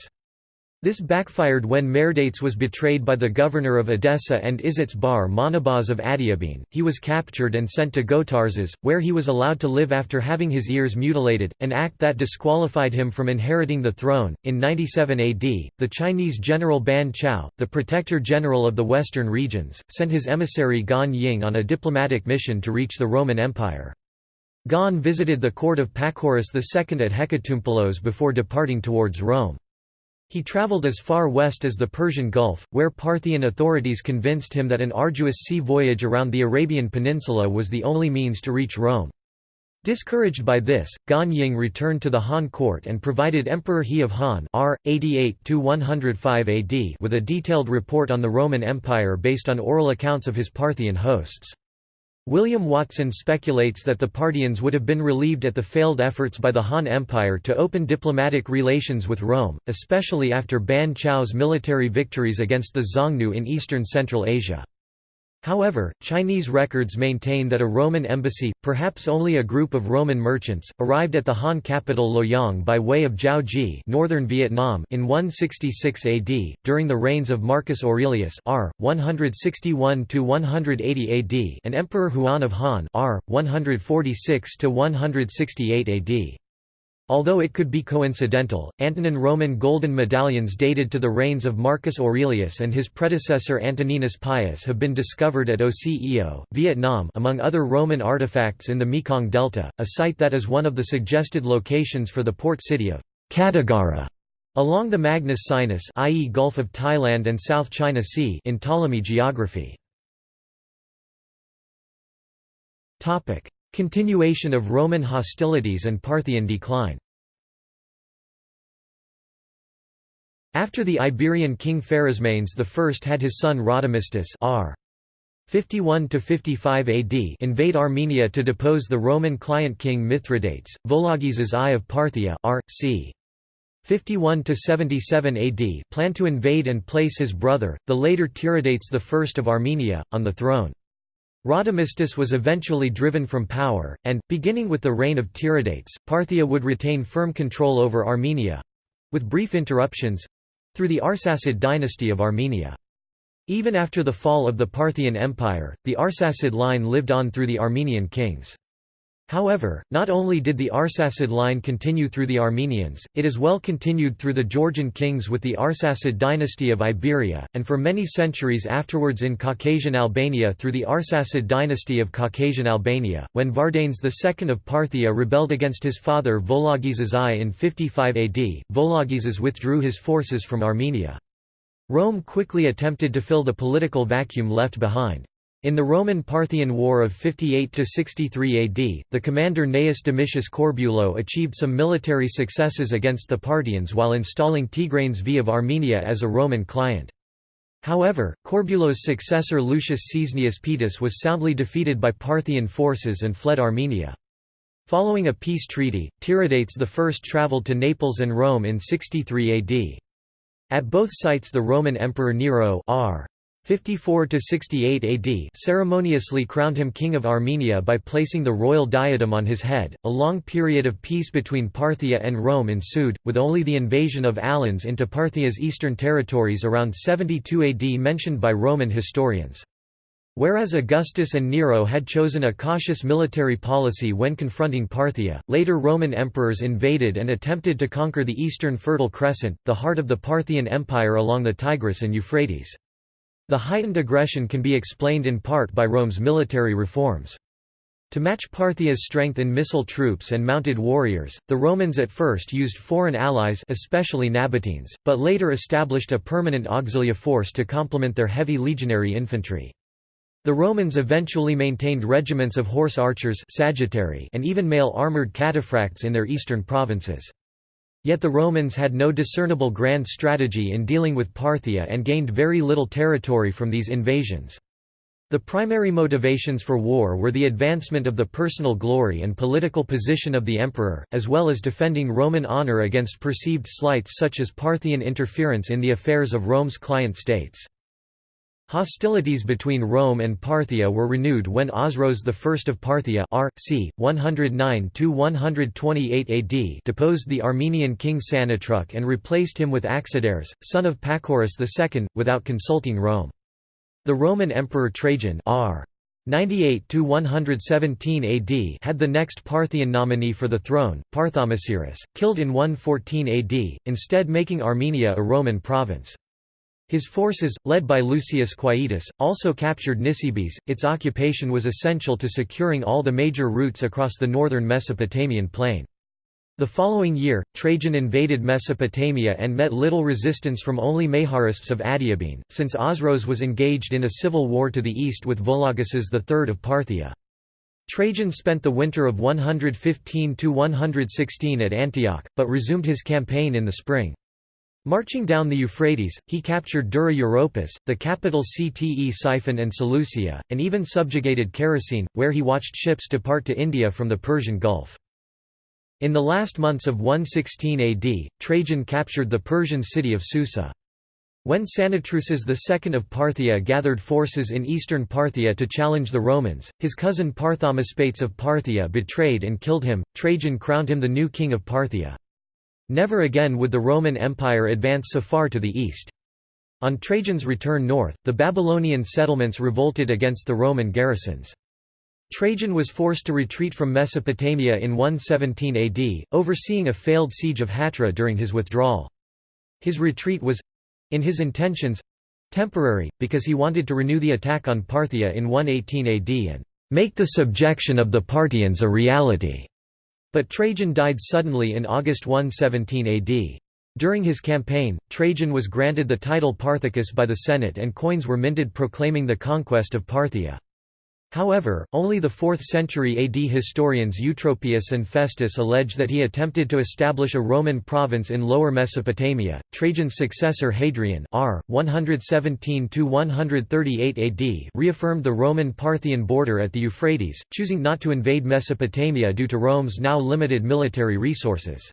This backfired when Meherdates was betrayed by the governor of Edessa and Izates Bar Monobaz of Adiabene. He was captured and sent to Gotarzes, where he was allowed to live after having his ears mutilated, an act that disqualified him from inheriting the throne. In 97 AD, the Chinese general Ban Chao, the protector general of the western regions, sent his emissary Gan Ying on a diplomatic mission to reach the Roman Empire. Gan visited the court of Pacorus II at Hecatompylos before departing towards Rome. He traveled as far west as the Persian Gulf, where Parthian authorities convinced him that an arduous sea voyage around the Arabian Peninsula was the only means to reach Rome. Discouraged by this, Gan Ying returned to the Han court and provided Emperor He of Han R. 88 AD with a detailed report on the Roman Empire based on oral accounts of his Parthian hosts. William Watson speculates that the Parthians would have been relieved at the failed efforts by the Han Empire to open diplomatic relations with Rome, especially after Ban Chao's military victories against the Xiongnu in eastern Central Asia. However, Chinese records maintain that a Roman embassy, perhaps only a group of Roman merchants, arrived at the Han capital Luoyang by way of Jiaoji northern Vietnam in 166 AD, during the reigns of Marcus Aurelius r. 161–180 AD and Emperor Huan of Han r. 146–168 AD. Although it could be coincidental, Antonine Roman golden medallions dated to the reigns of Marcus Aurelius and his predecessor Antoninus Pius have been discovered at Oceo, Vietnam among other Roman artifacts in the Mekong Delta, a site that is one of the suggested locations for the port city of Kattigara along the Magnus Sinus i.e. Gulf of Thailand and South China Sea in Ptolemy geography. Continuation of Roman hostilities and Parthian decline After the Iberian king Pharasmanes I had his son Rhadamistus r. 51–55 AD invade Armenia to depose the Roman client king Mithridates, Vologeses I of Parthia r. c. 51–77 AD planned to invade and place his brother, the later Tiridates I of Armenia, on the throne. Rhadamistus was eventually driven from power, and, beginning with the reign of Tiridates, Parthia would retain firm control over Armenia—with brief interruptions—through the Arsacid dynasty of Armenia. Even after the fall of the Parthian Empire, the Arsacid line lived on through the Armenian kings. However, not only did the Arsacid line continue through the Armenians, it as well continued through the Georgian kings with the Arsacid dynasty of Iberia, and for many centuries afterwards in Caucasian Albania through the Arsacid dynasty of Caucasian Albania. When Vardanes II of Parthia rebelled against his father Vologeses I in 55 AD, Vologeses withdrew his forces from Armenia. Rome quickly attempted to fill the political vacuum left behind. In the Roman-Parthian War of 58–63 AD, the commander Gnaeus Domitius Corbulo achieved some military successes against the Parthians while installing Tigranes V of Armenia as a Roman client. However, Corbulo's successor Lucius Caesennius Paetus was soundly defeated by Parthian forces and fled Armenia. Following a peace treaty, Tiridates I travelled to Naples and Rome in 63 AD. At both sites the Roman Emperor Nero r. 54–68 AD ceremoniously crowned him king of Armenia by placing the royal diadem on his head. A long period of peace between Parthia and Rome ensued, with only the invasion of Alans into Parthia's eastern territories around 72 AD mentioned by Roman historians. Whereas Augustus and Nero had chosen a cautious military policy when confronting Parthia, later Roman emperors invaded and attempted to conquer the eastern Fertile Crescent, the heart of the Parthian Empire along the Tigris and Euphrates. The heightened aggression can be explained in part by Rome's military reforms. To match Parthia's strength in missile troops and mounted warriors, the Romans at first used foreign allies especially Nabateans, but later established a permanent auxilia force to complement their heavy legionary infantry. The Romans eventually maintained regiments of horse archers and even male armoured cataphracts in their eastern provinces. Yet the Romans had no discernible grand strategy in dealing with Parthia and gained very little territory from these invasions. The primary motivations for war were the advancement of the personal glory and political position of the emperor, as well as defending Roman honor against perceived slights such as Parthian interference in the affairs of Rome's client states. Hostilities between Rome and Parthia were renewed when Osroes I of Parthia r. c. 109–128 AD deposed the Armenian king Sanatruk and replaced him with Axidares, son of Pacorus II, without consulting Rome. The Roman Emperor Trajan r. 98–117 AD had the next Parthian nominee for the throne, Parthomasiris, killed in 114 AD, instead making Armenia a Roman province. His forces, led by Lucius Quietus, also captured Nisibis. Its occupation was essential to securing all the major routes across the northern Mesopotamian plain. The following year, Trajan invaded Mesopotamia and met little resistance from only Meharaspes of Adiabene, since Osroes was engaged in a civil war to the east with Vologases III of Parthia. Trajan spent the winter of 115–116 at Antioch, but resumed his campaign in the spring. Marching down the Euphrates, he captured Dura Europos, the capital Ctesiphon and Seleucia, and even subjugated Characene, where he watched ships depart to India from the Persian Gulf. In the last months of 116 AD, Trajan captured the Persian city of Susa. When Sanatruces II of Parthia gathered forces in eastern Parthia to challenge the Romans, his cousin Parthomaspates of Parthia betrayed and killed him. Trajan crowned him the new king of Parthia. Never again would the Roman Empire advance so far to the east. On Trajan's return north, the Babylonian settlements revolted against the Roman garrisons. Trajan was forced to retreat from Mesopotamia in 117 AD, overseeing a failed siege of Hatra during his withdrawal. His retreat was—in his intentions—temporary, because he wanted to renew the attack on Parthia in 118 AD and "...make the subjection of the Parthians a reality." But Trajan died suddenly in August 117 AD. During his campaign, Trajan was granted the title Parthicus by the Senate and coins were minted proclaiming the conquest of Parthia. However, only the 4th century AD historians Eutropius and Festus allege that he attempted to establish a Roman province in Lower Mesopotamia. Trajan's successor Hadrian r. 117–138 AD reaffirmed the Roman-Parthian border at the Euphrates, choosing not to invade Mesopotamia due to Rome's now limited military resources.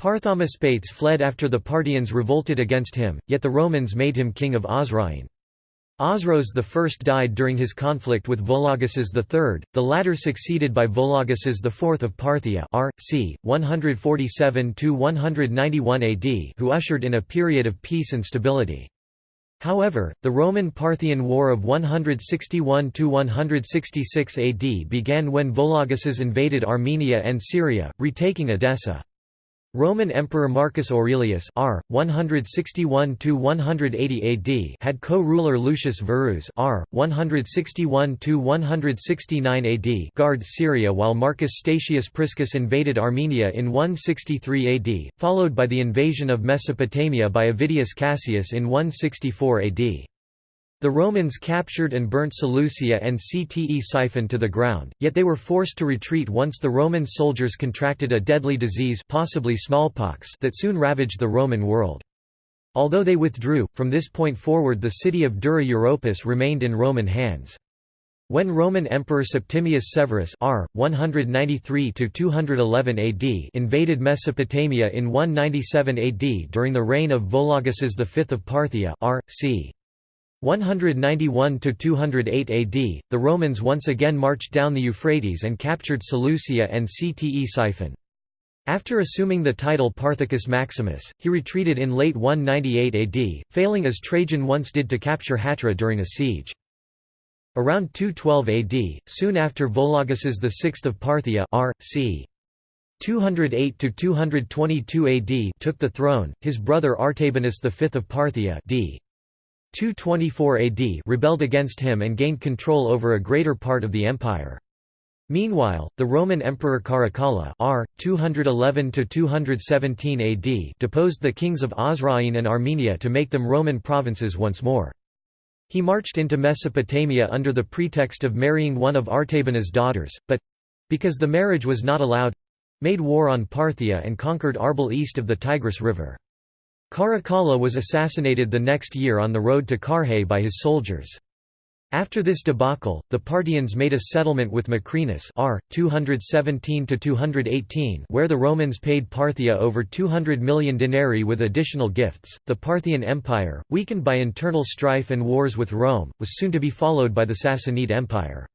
Parthomaspates fled after the Parthians revolted against him, yet the Romans made him king of Osroene. Osroes I died during his conflict with Vologases III, the latter succeeded by Vologases IV of Parthia r. c. 147–191 AD who ushered in a period of peace and stability. However, the Roman-Parthian War of 161–166 AD began when Vologases invaded Armenia and Syria, retaking Edessa. Roman Emperor Marcus Aurelius r. 161–180 AD had co-ruler Lucius Verus r. 161–169 AD guard Syria while Marcus Statius Priscus invaded Armenia in 163 AD, followed by the invasion of Mesopotamia by Avidius Cassius in 164 AD. The Romans captured and burnt Seleucia and Ctesiphon to the ground, yet they were forced to retreat once the Roman soldiers contracted a deadly disease possibly smallpox that soon ravaged the Roman world. Although they withdrew, from this point forward the city of Dura Europos remained in Roman hands. When Roman Emperor Septimius Severus r. 193–211 AD invaded Mesopotamia in 197 AD during the reign of Vologases V of Parthia r. c. 191–208 AD, the Romans once again marched down the Euphrates and captured Seleucia and Ctesiphon. After assuming the title Parthicus Maximus, he retreated in late 198 AD, failing as Trajan once did to capture Hatra during a siege. Around 212 AD, soon after Vologases VI of Parthia r. c. 208–222 AD took the throne, his brother Artabanus V of Parthia d. 224 AD rebelled against him and gained control over a greater part of the empire. Meanwhile, the Roman Emperor Caracalla r. 211–217 AD deposed the kings of Osroene and Armenia to make them Roman provinces once more. He marched into Mesopotamia under the pretext of marrying one of Artabanus' daughters, but—because the marriage was not allowed—made war on Parthia and conquered Arbel east of the Tigris River. Caracalla was assassinated the next year on the road to Carrhae by his soldiers. After this debacle, the Parthians made a settlement with Macrinus r. 217 where the Romans paid Parthia over 200 million denarii with additional gifts. The Parthian Empire, weakened by internal strife and wars with Rome, was soon to be followed by the Sassanid Empire.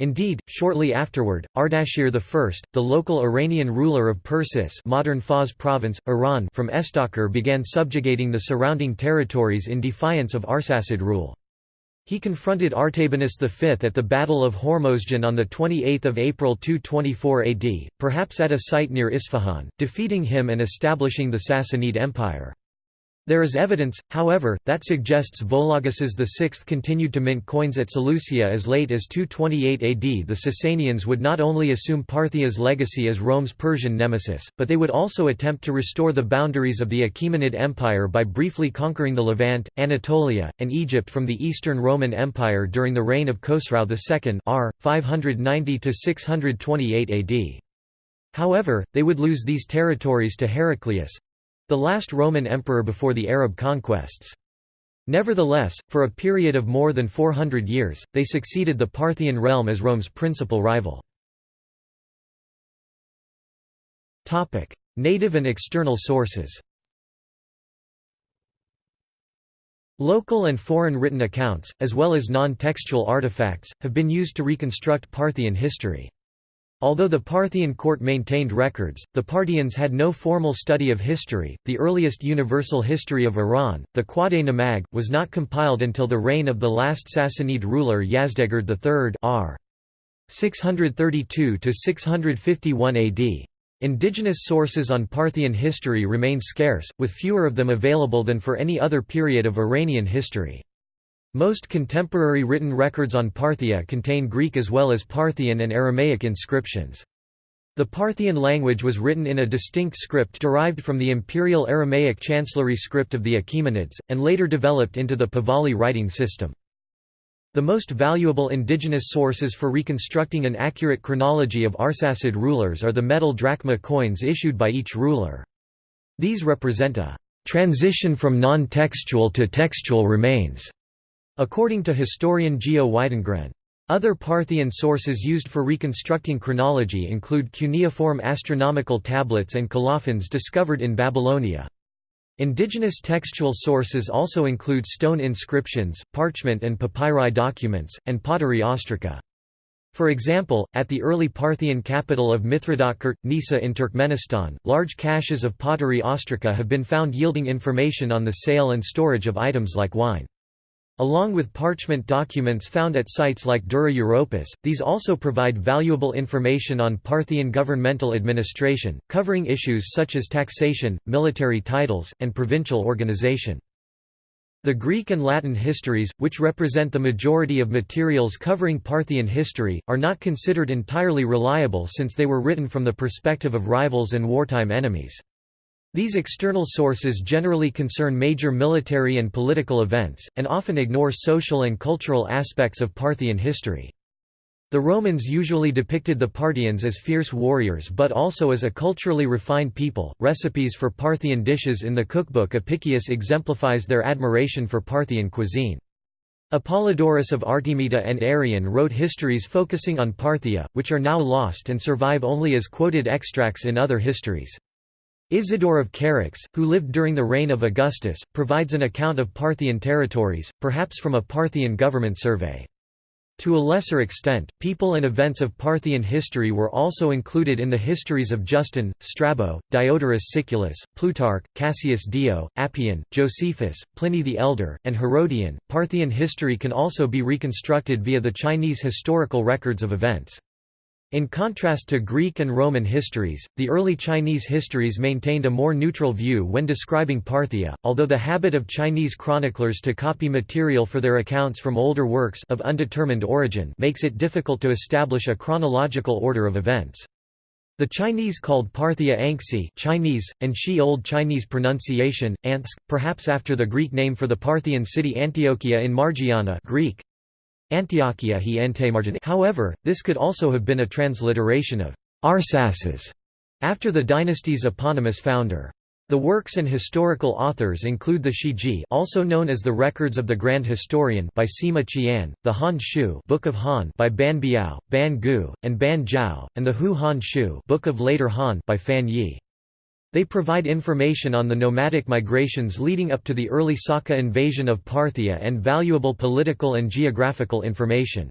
Indeed, shortly afterward, Ardashir I, the local Iranian ruler of Persis modern Fars province, Iran from Istakhr began subjugating the surrounding territories in defiance of Arsacid rule. He confronted Artabanus V at the Battle of Hormozdgan on 28 April 224 AD, perhaps at a site near Isfahan, defeating him and establishing the Sassanid Empire. There is evidence, however, that suggests Vologases VI continued to mint coins at Seleucia as late as 228 AD. The Sasanians would not only assume Parthia's legacy as Rome's Persian nemesis, but they would also attempt to restore the boundaries of the Achaemenid Empire by briefly conquering the Levant, Anatolia, and Egypt from the Eastern Roman Empire during the reign of Khosrau II r. 590–628 AD. However, they would lose these territories to Heraclius, the last Roman emperor before the Arab conquests. Nevertheless, for a period of more than 400 years, they succeeded the Parthian realm as Rome's principal rival. Native and external sources Local and foreign written accounts, as well as non-textual artifacts, have been used to reconstruct Parthian history. Although the Parthian court maintained records, the Parthians had no formal study of history. The earliest universal history of Iran, the Khwaday Namag, was not compiled until the reign of the last Sassanid ruler Yazdegerd III r. 632 to 651 AD. Indigenous sources on Parthian history remain scarce, with fewer of them available than for any other period of Iranian history. Most contemporary written records on Parthia contain Greek as well as Parthian and Aramaic inscriptions. The Parthian language was written in a distinct script derived from the imperial Aramaic chancellery script of the Achaemenids, and later developed into the Pahlavi writing system. The most valuable indigenous sources for reconstructing an accurate chronology of Arsacid rulers are the metal drachma coins issued by each ruler. These represent a transition from non-textual to textual remains According to historian Geo Widengren. Other Parthian sources used for reconstructing chronology include cuneiform astronomical tablets and colophons discovered in Babylonia. Indigenous textual sources also include stone inscriptions, parchment and papyri documents, and pottery ostraca. For example, at the early Parthian capital of Mithridatkert, Nisa in Turkmenistan, large caches of pottery ostraca have been found yielding information on the sale and storage of items like wine. Along with parchment documents found at sites like Dura Europos, these also provide valuable information on Parthian governmental administration, covering issues such as taxation, military titles, and provincial organization. The Greek and Latin histories, which represent the majority of materials covering Parthian history, are not considered entirely reliable since they were written from the perspective of rivals and wartime enemies. These external sources generally concern major military and political events, and often ignore social and cultural aspects of Parthian history. The Romans usually depicted the Parthians as fierce warriors but also as a culturally refined people. Recipes for Parthian dishes in the cookbook Apicius exemplifies their admiration for Parthian cuisine. Apollodorus of Artemita and Arrian wrote histories focusing on Parthia, which are now lost and survive only as quoted extracts in other histories. Isidore of Charax, who lived during the reign of Augustus, provides an account of Parthian territories, perhaps from a Parthian government survey. To a lesser extent, people and events of Parthian history were also included in the histories of Justin, Strabo, Diodorus Siculus, Plutarch, Cassius Dio, Appian, Josephus, Pliny the Elder, and Herodian. Parthian history can also be reconstructed via the Chinese historical records of events. In contrast to Greek and Roman histories, the early Chinese histories maintained a more neutral view when describing Parthia, although the habit of Chinese chroniclers to copy material for their accounts from older works of undetermined origin makes it difficult to establish a chronological order of events. The Chinese called Parthia Anxi Chinese, and Shi Old Chinese pronunciation, Ansk, perhaps after the Greek name for the Parthian city Antiochia in Margiana Greek, Antiochia he However, this could also have been a transliteration of Arsaces after the dynasty's eponymous founder. The works and historical authors include the Shiji also known as the Records of the Grand Historian by Sima Qian, the Han Shu Book of Han by Ban Biao, Ban Gu, and Ban Zhao, and the Hou Han Shu Book of Later Han by Fan Ye. They provide information on the nomadic migrations leading up to the early Saka invasion of Parthia and valuable political and geographical information.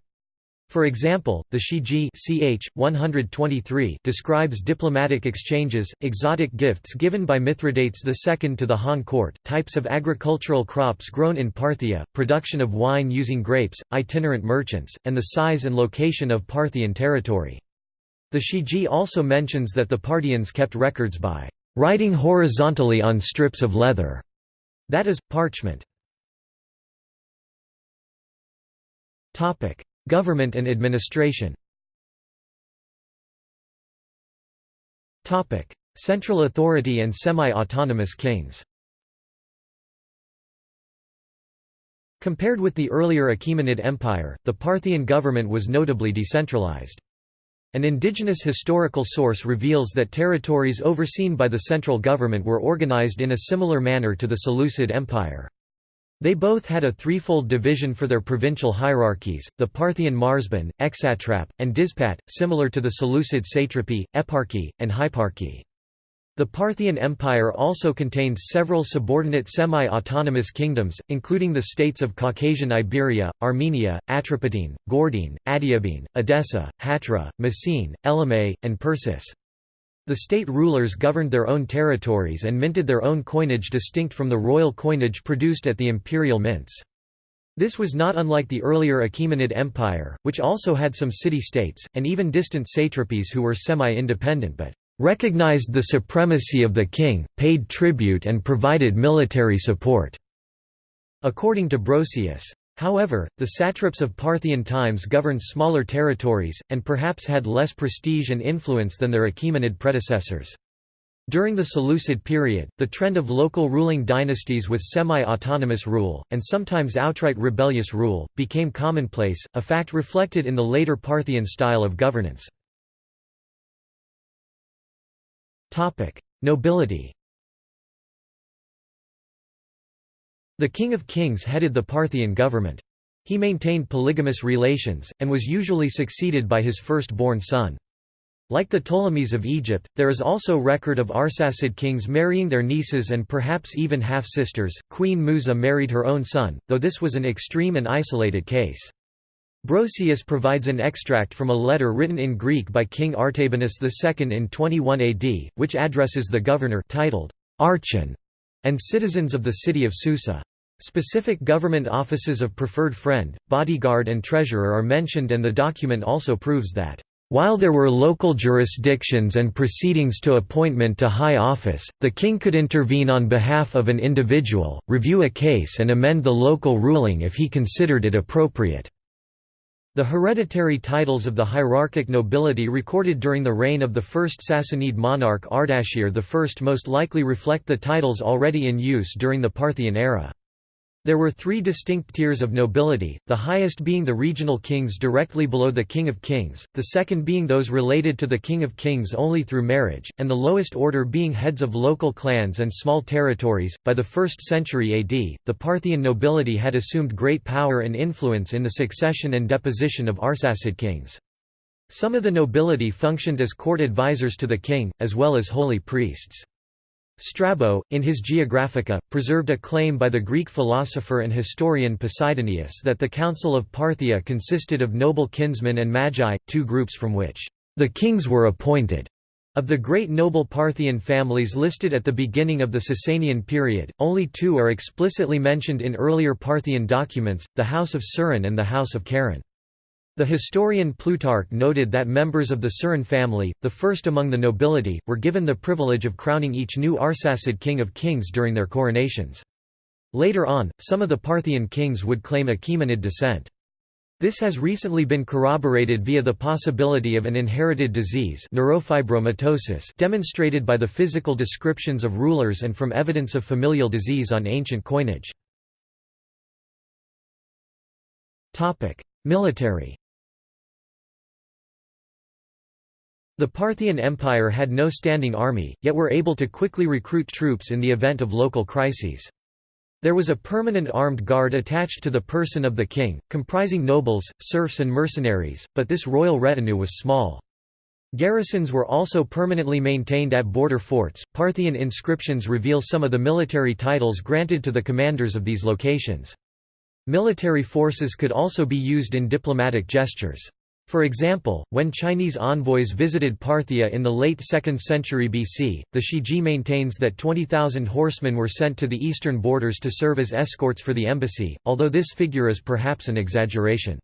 For example, the Shiji ch. 123 describes diplomatic exchanges, exotic gifts given by Mithridates II to the Han court, types of agricultural crops grown in Parthia, production of wine using grapes, itinerant merchants, and the size and location of Parthian territory. The Shiji also mentions that the Parthians kept records by Writing horizontally on strips of leather. That is, parchment. Government and administration Central authority and semi-autonomous kings Compared with the earlier Achaemenid Empire, the Parthian government was notably decentralized. An indigenous historical source reveals that territories overseen by the central government were organized in a similar manner to the Seleucid Empire. They both had a threefold division for their provincial hierarchies, the Parthian marzban, exatrap, and dizpat, similar to the Seleucid satrapy, eparchy, and hyparchy. The Parthian Empire also contains several subordinate semi-autonomous kingdoms, including the states of Caucasian Iberia, Armenia, Atropatene, Gordyene, Adiabene, Edessa, Hatra, Messene, Elymais, and Persis. The state rulers governed their own territories and minted their own coinage distinct from the royal coinage produced at the imperial mints. This was not unlike the earlier Achaemenid Empire, which also had some city-states, and even distant satrapies who were semi-independent but recognized the supremacy of the king, paid tribute and provided military support." According to Brosius. However, the satraps of Parthian times governed smaller territories, and perhaps had less prestige and influence than their Achaemenid predecessors. During the Seleucid period, the trend of local ruling dynasties with semi-autonomous rule, and sometimes outright rebellious rule, became commonplace, a fact reflected in the later Parthian style of governance. Nobility The King of Kings headed the Parthian government. He maintained polygamous relations, and was usually succeeded by his first-born son. Like the Ptolemies of Egypt, there is also record of Arsacid kings marrying their nieces and perhaps even half-sisters. Queen Musa married her own son, though this was an extreme and isolated case. Brosius provides an extract from a letter written in Greek by King Artabanus II in 21 AD, which addresses the governor titled Archon and citizens of the city of Susa. Specific government offices of preferred friend, bodyguard and treasurer are mentioned and the document also proves that while there were local jurisdictions and proceedings to appointment to high office, the king could intervene on behalf of an individual, review a case and amend the local ruling if he considered it appropriate. The hereditary titles of the hierarchic nobility recorded during the reign of the first Sassanid monarch Ardashir I most likely reflect the titles already in use during the Parthian era. There were three distinct tiers of nobility, the highest being the regional kings directly below the King of Kings, the second being those related to the King of Kings only through marriage, and the lowest order being heads of local clans and small territories. By the 1st century AD, the Parthian nobility had assumed great power and influence in the succession and deposition of Arsacid kings. Some of the nobility functioned as court advisors to the king, as well as holy priests. Strabo, in his Geographica, preserved a claim by the Greek philosopher and historian Posidonius that the Council of Parthia consisted of noble kinsmen and magi, two groups from which the kings were appointed. Of the great noble Parthian families listed at the beginning of the Sasanian period, only two are explicitly mentioned in earlier Parthian documents, the House of Suren and the House of Karen. The historian Plutarch noted that members of the Suren family, the first among the nobility, were given the privilege of crowning each new Arsacid king of kings during their coronations. Later on, some of the Parthian kings would claim Achaemenid descent. This has recently been corroborated via the possibility of an inherited disease neurofibromatosis demonstrated by the physical descriptions of rulers and from evidence of familial disease on ancient coinage. Military The Parthian Empire had no standing army, yet were able to quickly recruit troops in the event of local crises. There was a permanent armed guard attached to the person of the king, comprising nobles, serfs and mercenaries, but this royal retinue was small. Garrisons were also permanently maintained at border forts. Parthian inscriptions reveal some of the military titles granted to the commanders of these locations. Military forces could also be used in diplomatic gestures. For example, when Chinese envoys visited Parthia in the late 2nd century BC, the Shiji maintains that 20,000 horsemen were sent to the eastern borders to serve as escorts for the embassy, although this figure is perhaps an exaggeration.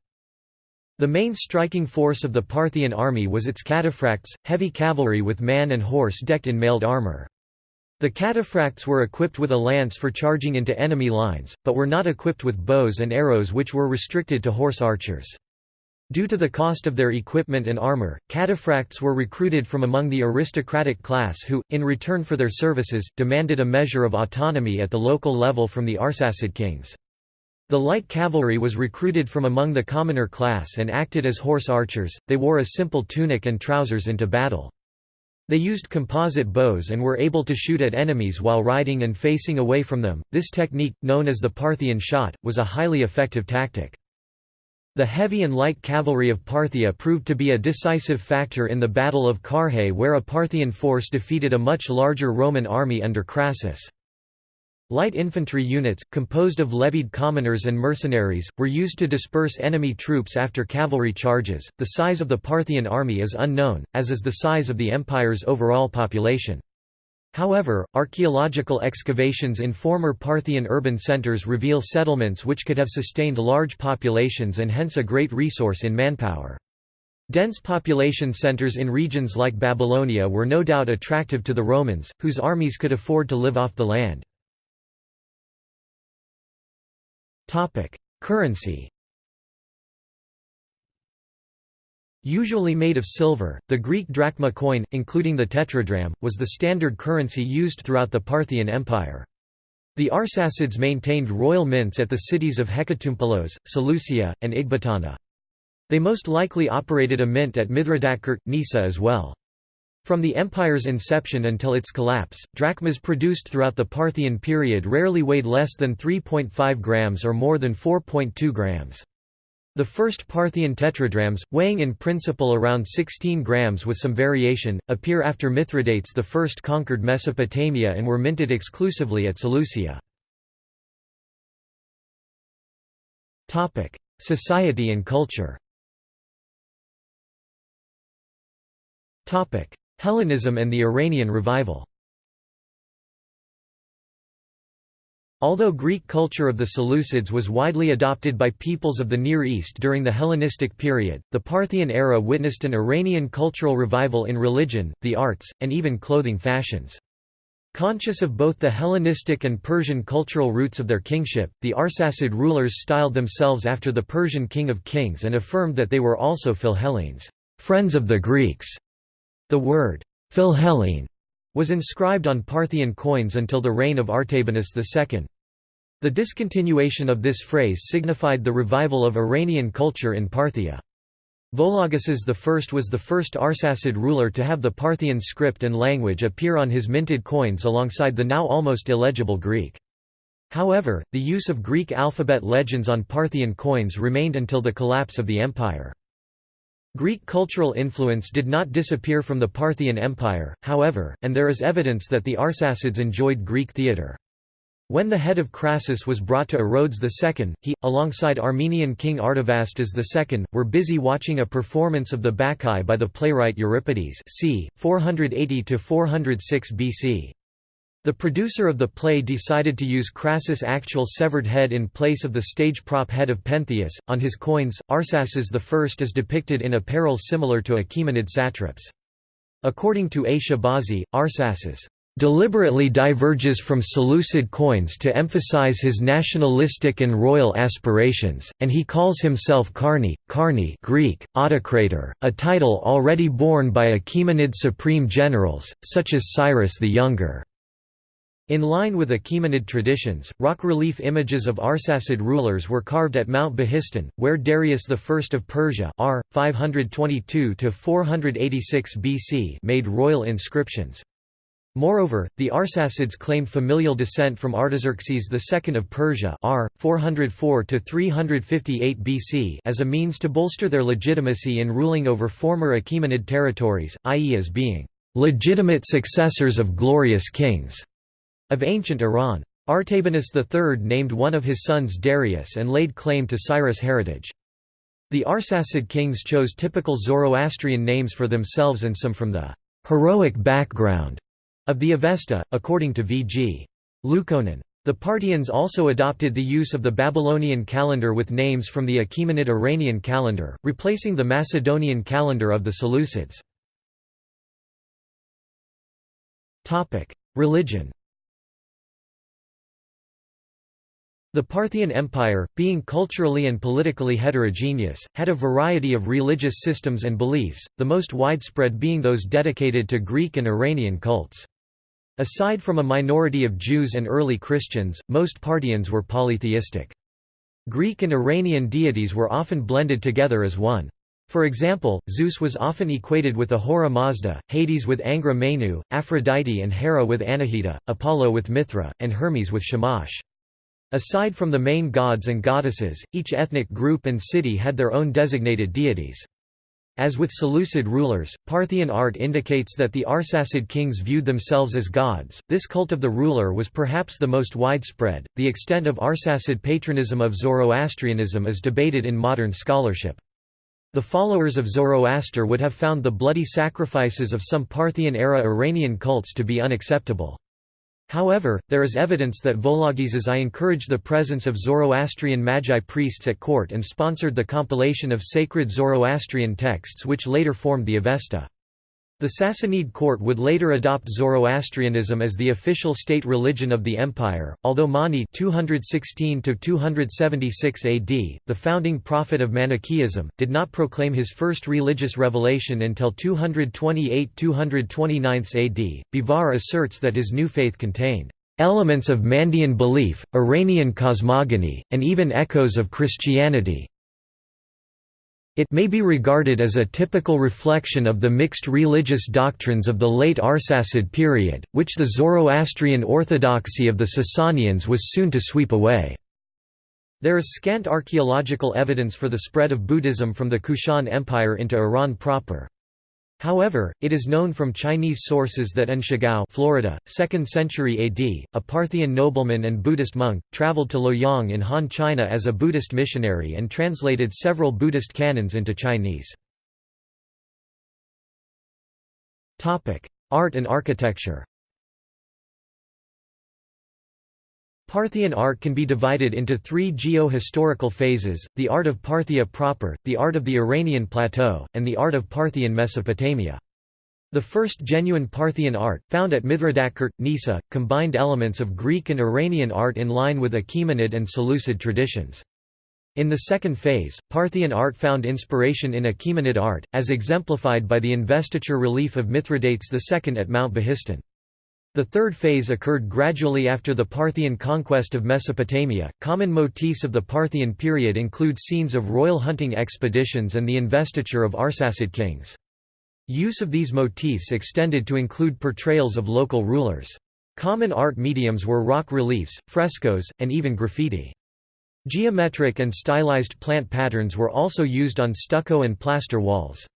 The main striking force of the Parthian army was its cataphracts, heavy cavalry with man and horse decked in mailed armor. The cataphracts were equipped with a lance for charging into enemy lines, but were not equipped with bows and arrows which were restricted to horse archers. Due to the cost of their equipment and armor, cataphracts were recruited from among the aristocratic class who, in return for their services, demanded a measure of autonomy at the local level from the Arsacid kings. The light cavalry was recruited from among the commoner class and acted as horse archers, they wore a simple tunic and trousers into battle. They used composite bows and were able to shoot at enemies while riding and facing away from them. This technique, known as the Parthian shot, was a highly effective tactic. The heavy and light cavalry of Parthia proved to be a decisive factor in the Battle of Carrhae where a Parthian force defeated a much larger Roman army under Crassus. Light infantry units, composed of levied commoners and mercenaries, were used to disperse enemy troops after cavalry charges. The size of the Parthian army is unknown, as is the size of the empire's overall population. However, archaeological excavations in former Parthian urban centers reveal settlements which could have sustained large populations and hence a great resource in manpower. Dense population centers in regions like Babylonia were no doubt attractive to the Romans, whose armies could afford to live off the land. Currency Usually made of silver, the Greek drachma coin, including the tetradrachm, was the standard currency used throughout the Parthian Empire. The Arsacids maintained royal mints at the cities of Hecatompylos, Seleucia, and Ecbatana. They most likely operated a mint at Mithridatkert, Nisa as well. From the empire's inception until its collapse, drachmas produced throughout the Parthian period rarely weighed less than 3.5 grams or more than 4.2 grams. The first Parthian tetradrachms, weighing in principle around 16 grams with some variation, appear after Mithridates I conquered Mesopotamia and were minted exclusively at Seleucia. Society and culture Hellenism and the Iranian revival Although Greek culture of the Seleucids was widely adopted by peoples of the Near East during the Hellenistic period, the Parthian era witnessed an Iranian cultural revival in religion, the arts, and even clothing fashions. Conscious of both the Hellenistic and Persian cultural roots of their kingship, the Arsacid rulers styled themselves after the Persian king of kings and affirmed that they were also Philhellenes, friends of the Greeks. The word, Philhellene, was inscribed on Parthian coins until the reign of Artabanus II. The discontinuation of this phrase signified the revival of Iranian culture in Parthia. Vologases I was the first Arsacid ruler to have the Parthian script and language appear on his minted coins alongside the now almost illegible Greek. However, the use of Greek alphabet legends on Parthian coins remained until the collapse of the empire. Greek cultural influence did not disappear from the Parthian Empire, however, and there is evidence that the Arsacids enjoyed Greek theatre. When the head of Crassus was brought to Orodes II, he, alongside Armenian king Artavasdes II, were busy watching a performance of the Bacchae by the playwright Euripides c. 480–406 BC. The producer of the play decided to use Crassus' actual severed head in place of the stage prop head of Pentheus. On his coins, Arsaces I is depicted in apparel similar to Achaemenid satraps. According to A. Shahbazi, Arsaces deliberately diverges from Seleucid coins to emphasize his nationalistic and royal aspirations, and he calls himself Carni, Carni Greek, autocrator, a title already borne by Achaemenid supreme generals, such as Cyrus the Younger. In line with Achaemenid traditions, rock relief images of Arsacid rulers were carved at Mount Behistun, where Darius I of Persia R. 522 BC made royal inscriptions. Moreover, the Arsacids claimed familial descent from Artaxerxes II of Persia r. 404–358 BC as a means to bolster their legitimacy in ruling over former Achaemenid territories, i.e. as being «legitimate successors of glorious kings» of ancient Iran. Artabanus III named one of his sons Darius and laid claim to Cyrus' heritage. The Arsacid kings chose typical Zoroastrian names for themselves and some from the «heroic background» Of the Avesta, according to V. G. Lukonin. The Parthians also adopted the use of the Babylonian calendar with names from the Achaemenid Iranian calendar, replacing the Macedonian calendar of the Seleucids. Religion The Parthian Empire, being culturally and politically heterogeneous, had a variety of religious systems and beliefs, the most widespread being those dedicated to Greek and Iranian cults. Aside from a minority of Jews and early Christians, most Parthians were polytheistic. Greek and Iranian deities were often blended together as one. For example, Zeus was often equated with Ahura Mazda, Hades with Angra Mainyu, Aphrodite and Hera with Anahita, Apollo with Mithra, and Hermes with Shamash. Aside from the main gods and goddesses, each ethnic group and city had their own designated deities. As with Seleucid rulers, Parthian art indicates that the Arsacid kings viewed themselves as gods. This cult of the ruler was perhaps the most widespread. The extent of Arsacid patronism of Zoroastrianism is debated in modern scholarship. The followers of Zoroaster would have found the bloody sacrifices of some Parthian-era Iranian cults to be unacceptable. However, there is evidence that Vologeses I encouraged the presence of Zoroastrian Magi priests at court and sponsored the compilation of sacred Zoroastrian texts which later formed the Avesta. The Sassanid court would later adopt Zoroastrianism as the official state religion of the empire, although Mani 216 AD, the founding prophet of Manichaeism, did not proclaim his first religious revelation until 228–229 AD. Bivar asserts that his new faith contained elements of Mandean belief, Iranian cosmogony, and even echoes of Christianity. It may be regarded as a typical reflection of the mixed religious doctrines of the late Arsacid period, which the Zoroastrian orthodoxy of the Sasanians was soon to sweep away. There is scant archaeological evidence for the spread of Buddhism from the Kushan Empire into Iran proper. However, it is known from Chinese sources that An Shigao Florida, 2nd century AD, a Parthian nobleman and Buddhist monk, traveled to Luoyang in Han China as a Buddhist missionary and translated several Buddhist canons into Chinese. Art and architecture Parthian art can be divided into three geo-historical phases, the art of Parthia proper, the art of the Iranian plateau, and the art of Parthian Mesopotamia. The first genuine Parthian art, found at Mithridatkert, Nisa, combined elements of Greek and Iranian art in line with Achaemenid and Seleucid traditions. In the second phase, Parthian art found inspiration in Achaemenid art, as exemplified by the investiture relief of Mithridates II at Mount Behistun. The third phase occurred gradually after the Parthian conquest of Mesopotamia. Common motifs of the Parthian period include scenes of royal hunting expeditions and the investiture of Arsacid kings. Use of these motifs extended to include portrayals of local rulers. Common art mediums were rock reliefs, frescoes, and even graffiti. Geometric and stylized plant patterns were also used on stucco and plaster walls.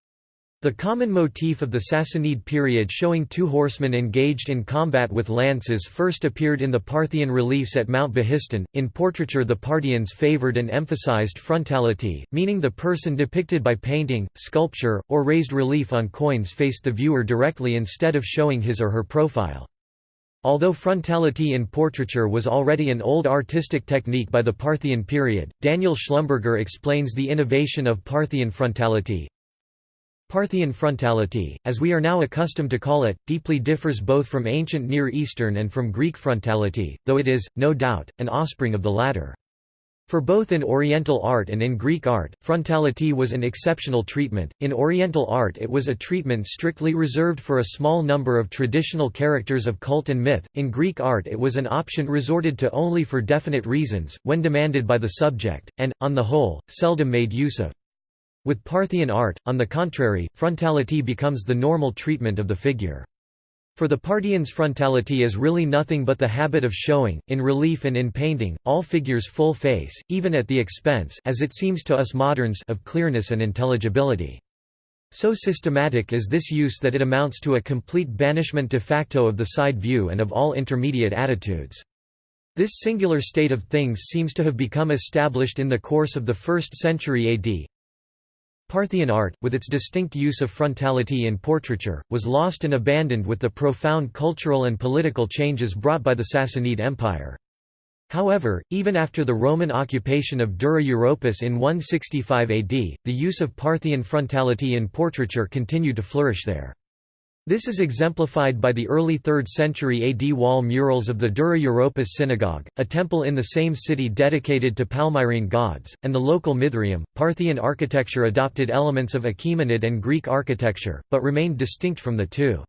The common motif of the Sassanid period showing two horsemen engaged in combat with lances first appeared in the Parthian reliefs at Mount Behistun. In portraiture, the Parthians favored and emphasized frontality, meaning the person depicted by painting, sculpture, or raised relief on coins faced the viewer directly instead of showing his or her profile. Although frontality in portraiture was already an old artistic technique by the Parthian period, Daniel Schlumberger explains the innovation of Parthian frontality, Parthian frontality, as we are now accustomed to call it, deeply differs both from ancient Near Eastern and from Greek frontality, though it is, no doubt, an offspring of the latter. For both in Oriental art and in Greek art, frontality was an exceptional treatment. In Oriental art, it was a treatment strictly reserved for a small number of traditional characters of cult and myth. In Greek art, it was an option resorted to only for definite reasons, when demanded by the subject, and, on the whole, seldom made use of. With Parthian art, on the contrary, frontality becomes the normal treatment of the figure. For the Parthians frontality is really nothing but the habit of showing, in relief and in painting, all figures full face, even at the expense as it seems to us moderns of clearness and intelligibility. So systematic is this use that it amounts to a complete banishment de facto of the side view and of all intermediate attitudes. This singular state of things seems to have become established in the course of the 1st century AD, Parthian art, with its distinct use of frontality in portraiture, was lost and abandoned with the profound cultural and political changes brought by the Sassanid Empire. However, even after the Roman occupation of Dura Europos in 165 AD, the use of Parthian frontality in portraiture continued to flourish there. This is exemplified by the early 3rd century AD wall murals of the Dura Europos synagogue, a temple in the same city dedicated to Palmyrene gods, and the local Mithraeum. Parthian architecture adopted elements of Achaemenid and Greek architecture, but remained distinct from the two.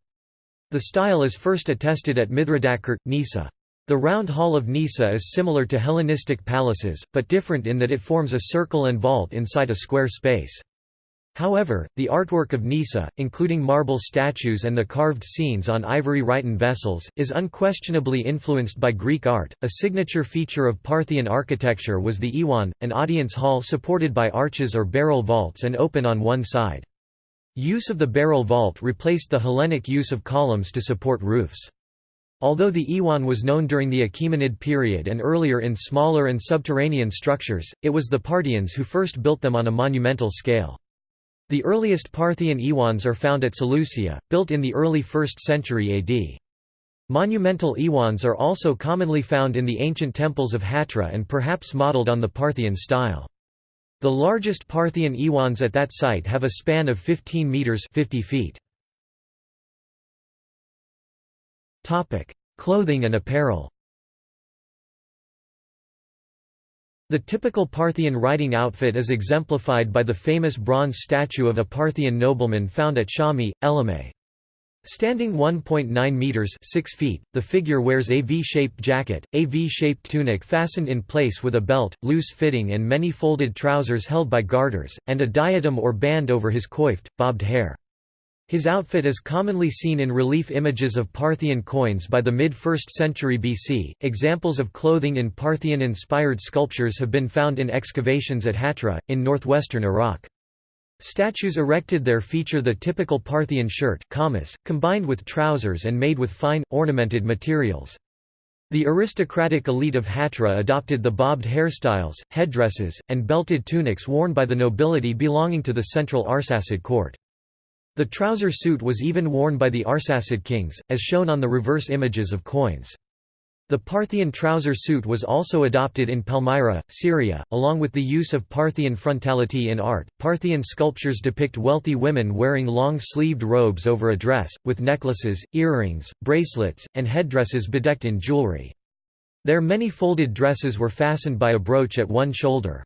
The style is first attested at Mithradatkirt, Nisa. The round hall of Nisa is similar to Hellenistic palaces, but different in that it forms a circle and vault inside a square space. However, the artwork of Nisa, including marble statues and the carved scenes on ivory Rhyton vessels, is unquestionably influenced by Greek art. A signature feature of Parthian architecture was the iwan, an audience hall supported by arches or barrel vaults and open on one side. Use of the barrel vault replaced the Hellenic use of columns to support roofs. Although the iwan was known during the Achaemenid period and earlier in smaller and subterranean structures, it was the Parthians who first built them on a monumental scale. The earliest Parthian iwans are found at Seleucia, built in the early 1st century AD. Monumental iwans are also commonly found in the ancient temples of Hatra and perhaps modeled on the Parthian style. The largest Parthian iwans at that site have a span of 15 meters 50 feet. Clothing and apparel. The typical Parthian riding outfit is exemplified by the famous bronze statue of a Parthian nobleman found at Shami, Elymais. Standing 1.9 meters 6 feet, the figure wears a V-shaped jacket, a V-shaped tunic fastened in place with a belt, loose fitting and many folded trousers held by garters, and a diadem or band over his coiffed, bobbed hair. His outfit is commonly seen in relief images of Parthian coins by the mid-1st century BC. Examples of clothing in Parthian-inspired sculptures have been found in excavations at Hatra, in northwestern Iraq. Statues erected there feature the typical Parthian shirt combined with trousers and made with fine, ornamented materials. The aristocratic elite of Hatra adopted the bobbed hairstyles, headdresses, and belted tunics worn by the nobility belonging to the central Arsacid court. The trouser suit was even worn by the Arsacid kings, as shown on the reverse images of coins. The Parthian trouser suit was also adopted in Palmyra, Syria, along with the use of Parthian frontality in art. Parthian sculptures depict wealthy women wearing long sleeved robes over a dress, with necklaces, earrings, bracelets, and headdresses bedecked in jewelry. Their many folded dresses were fastened by a brooch at one shoulder.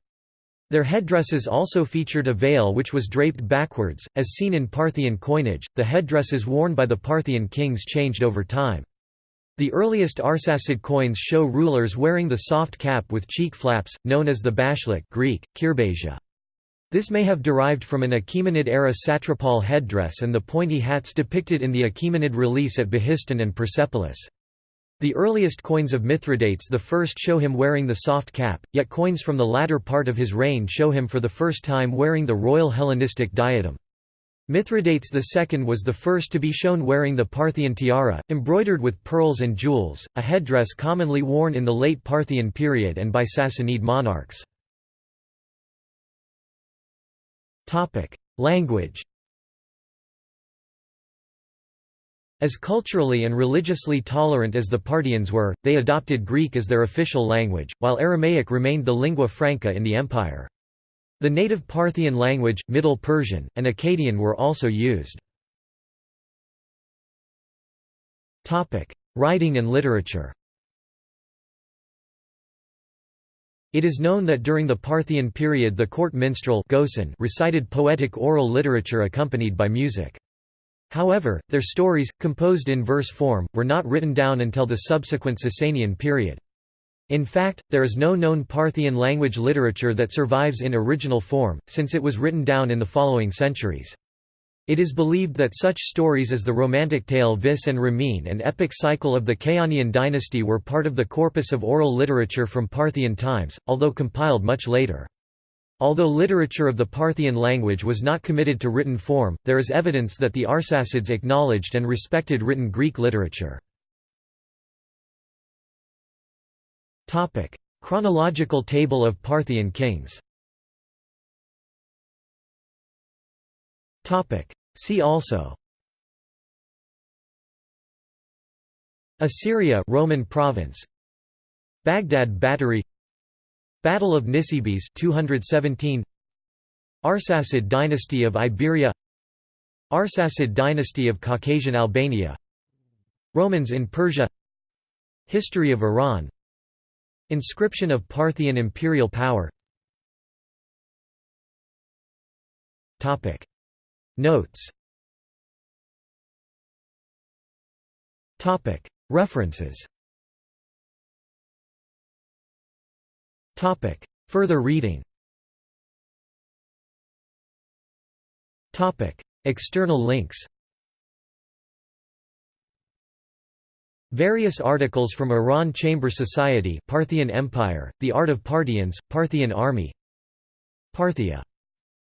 Their headdresses also featured a veil which was draped backwards, as seen in Parthian coinage. The headdresses worn by the Parthian kings changed over time. The earliest Arsacid coins show rulers wearing the soft cap with cheek flaps, known as the bashlik Greek, kirbasia. This may have derived from an Achaemenid-era satrapal headdress and the pointy hats depicted in the Achaemenid reliefs at Behistun and Persepolis. The earliest coins of Mithridates first show him wearing the soft cap, yet coins from the latter part of his reign show him for the first time wearing the royal Hellenistic diadem. Mithridates II was the first to be shown wearing the Parthian tiara, embroidered with pearls and jewels, a headdress commonly worn in the late Parthian period and by Sassanid monarchs. Language As culturally and religiously tolerant as the Parthians were, they adopted Greek as their official language, while Aramaic remained the lingua franca in the empire. The native Parthian language, Middle Persian, and Akkadian were also used. Writing and literature It is known that during the Parthian period the court minstrel recited poetic oral literature accompanied by music. However, their stories, composed in verse form, were not written down until the subsequent Sasanian period. In fact, there is no known Parthian language literature that survives in original form, since it was written down in the following centuries. It is believed that such stories as the romantic tale Vis and Ramin and epic cycle of the Kayanian dynasty were part of the corpus of oral literature from Parthian times, although compiled much later. Although literature of the Parthian language was not committed to written form, there is evidence that the Arsacids acknowledged and respected written Greek literature. Chronological table of Parthian kings. See also. Assyria Roman province. Baghdad Battery Battle of Nisibis 217 Arsacid dynasty of Iberia. Arsacid dynasty of Caucasian Albania. Romans in Persia. History of Iran. Inscription of Parthian imperial power. Topic. Notes. Topic. References Topic. Further reading Topic. External links Various articles from Iran Chamber Society Parthian Empire, The Art of Parthians, Parthian Army Parthia.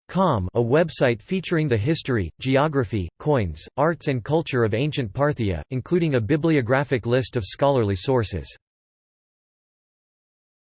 Com a website featuring the history, geography, coins, arts and culture of ancient Parthia, including a bibliographic list of scholarly sources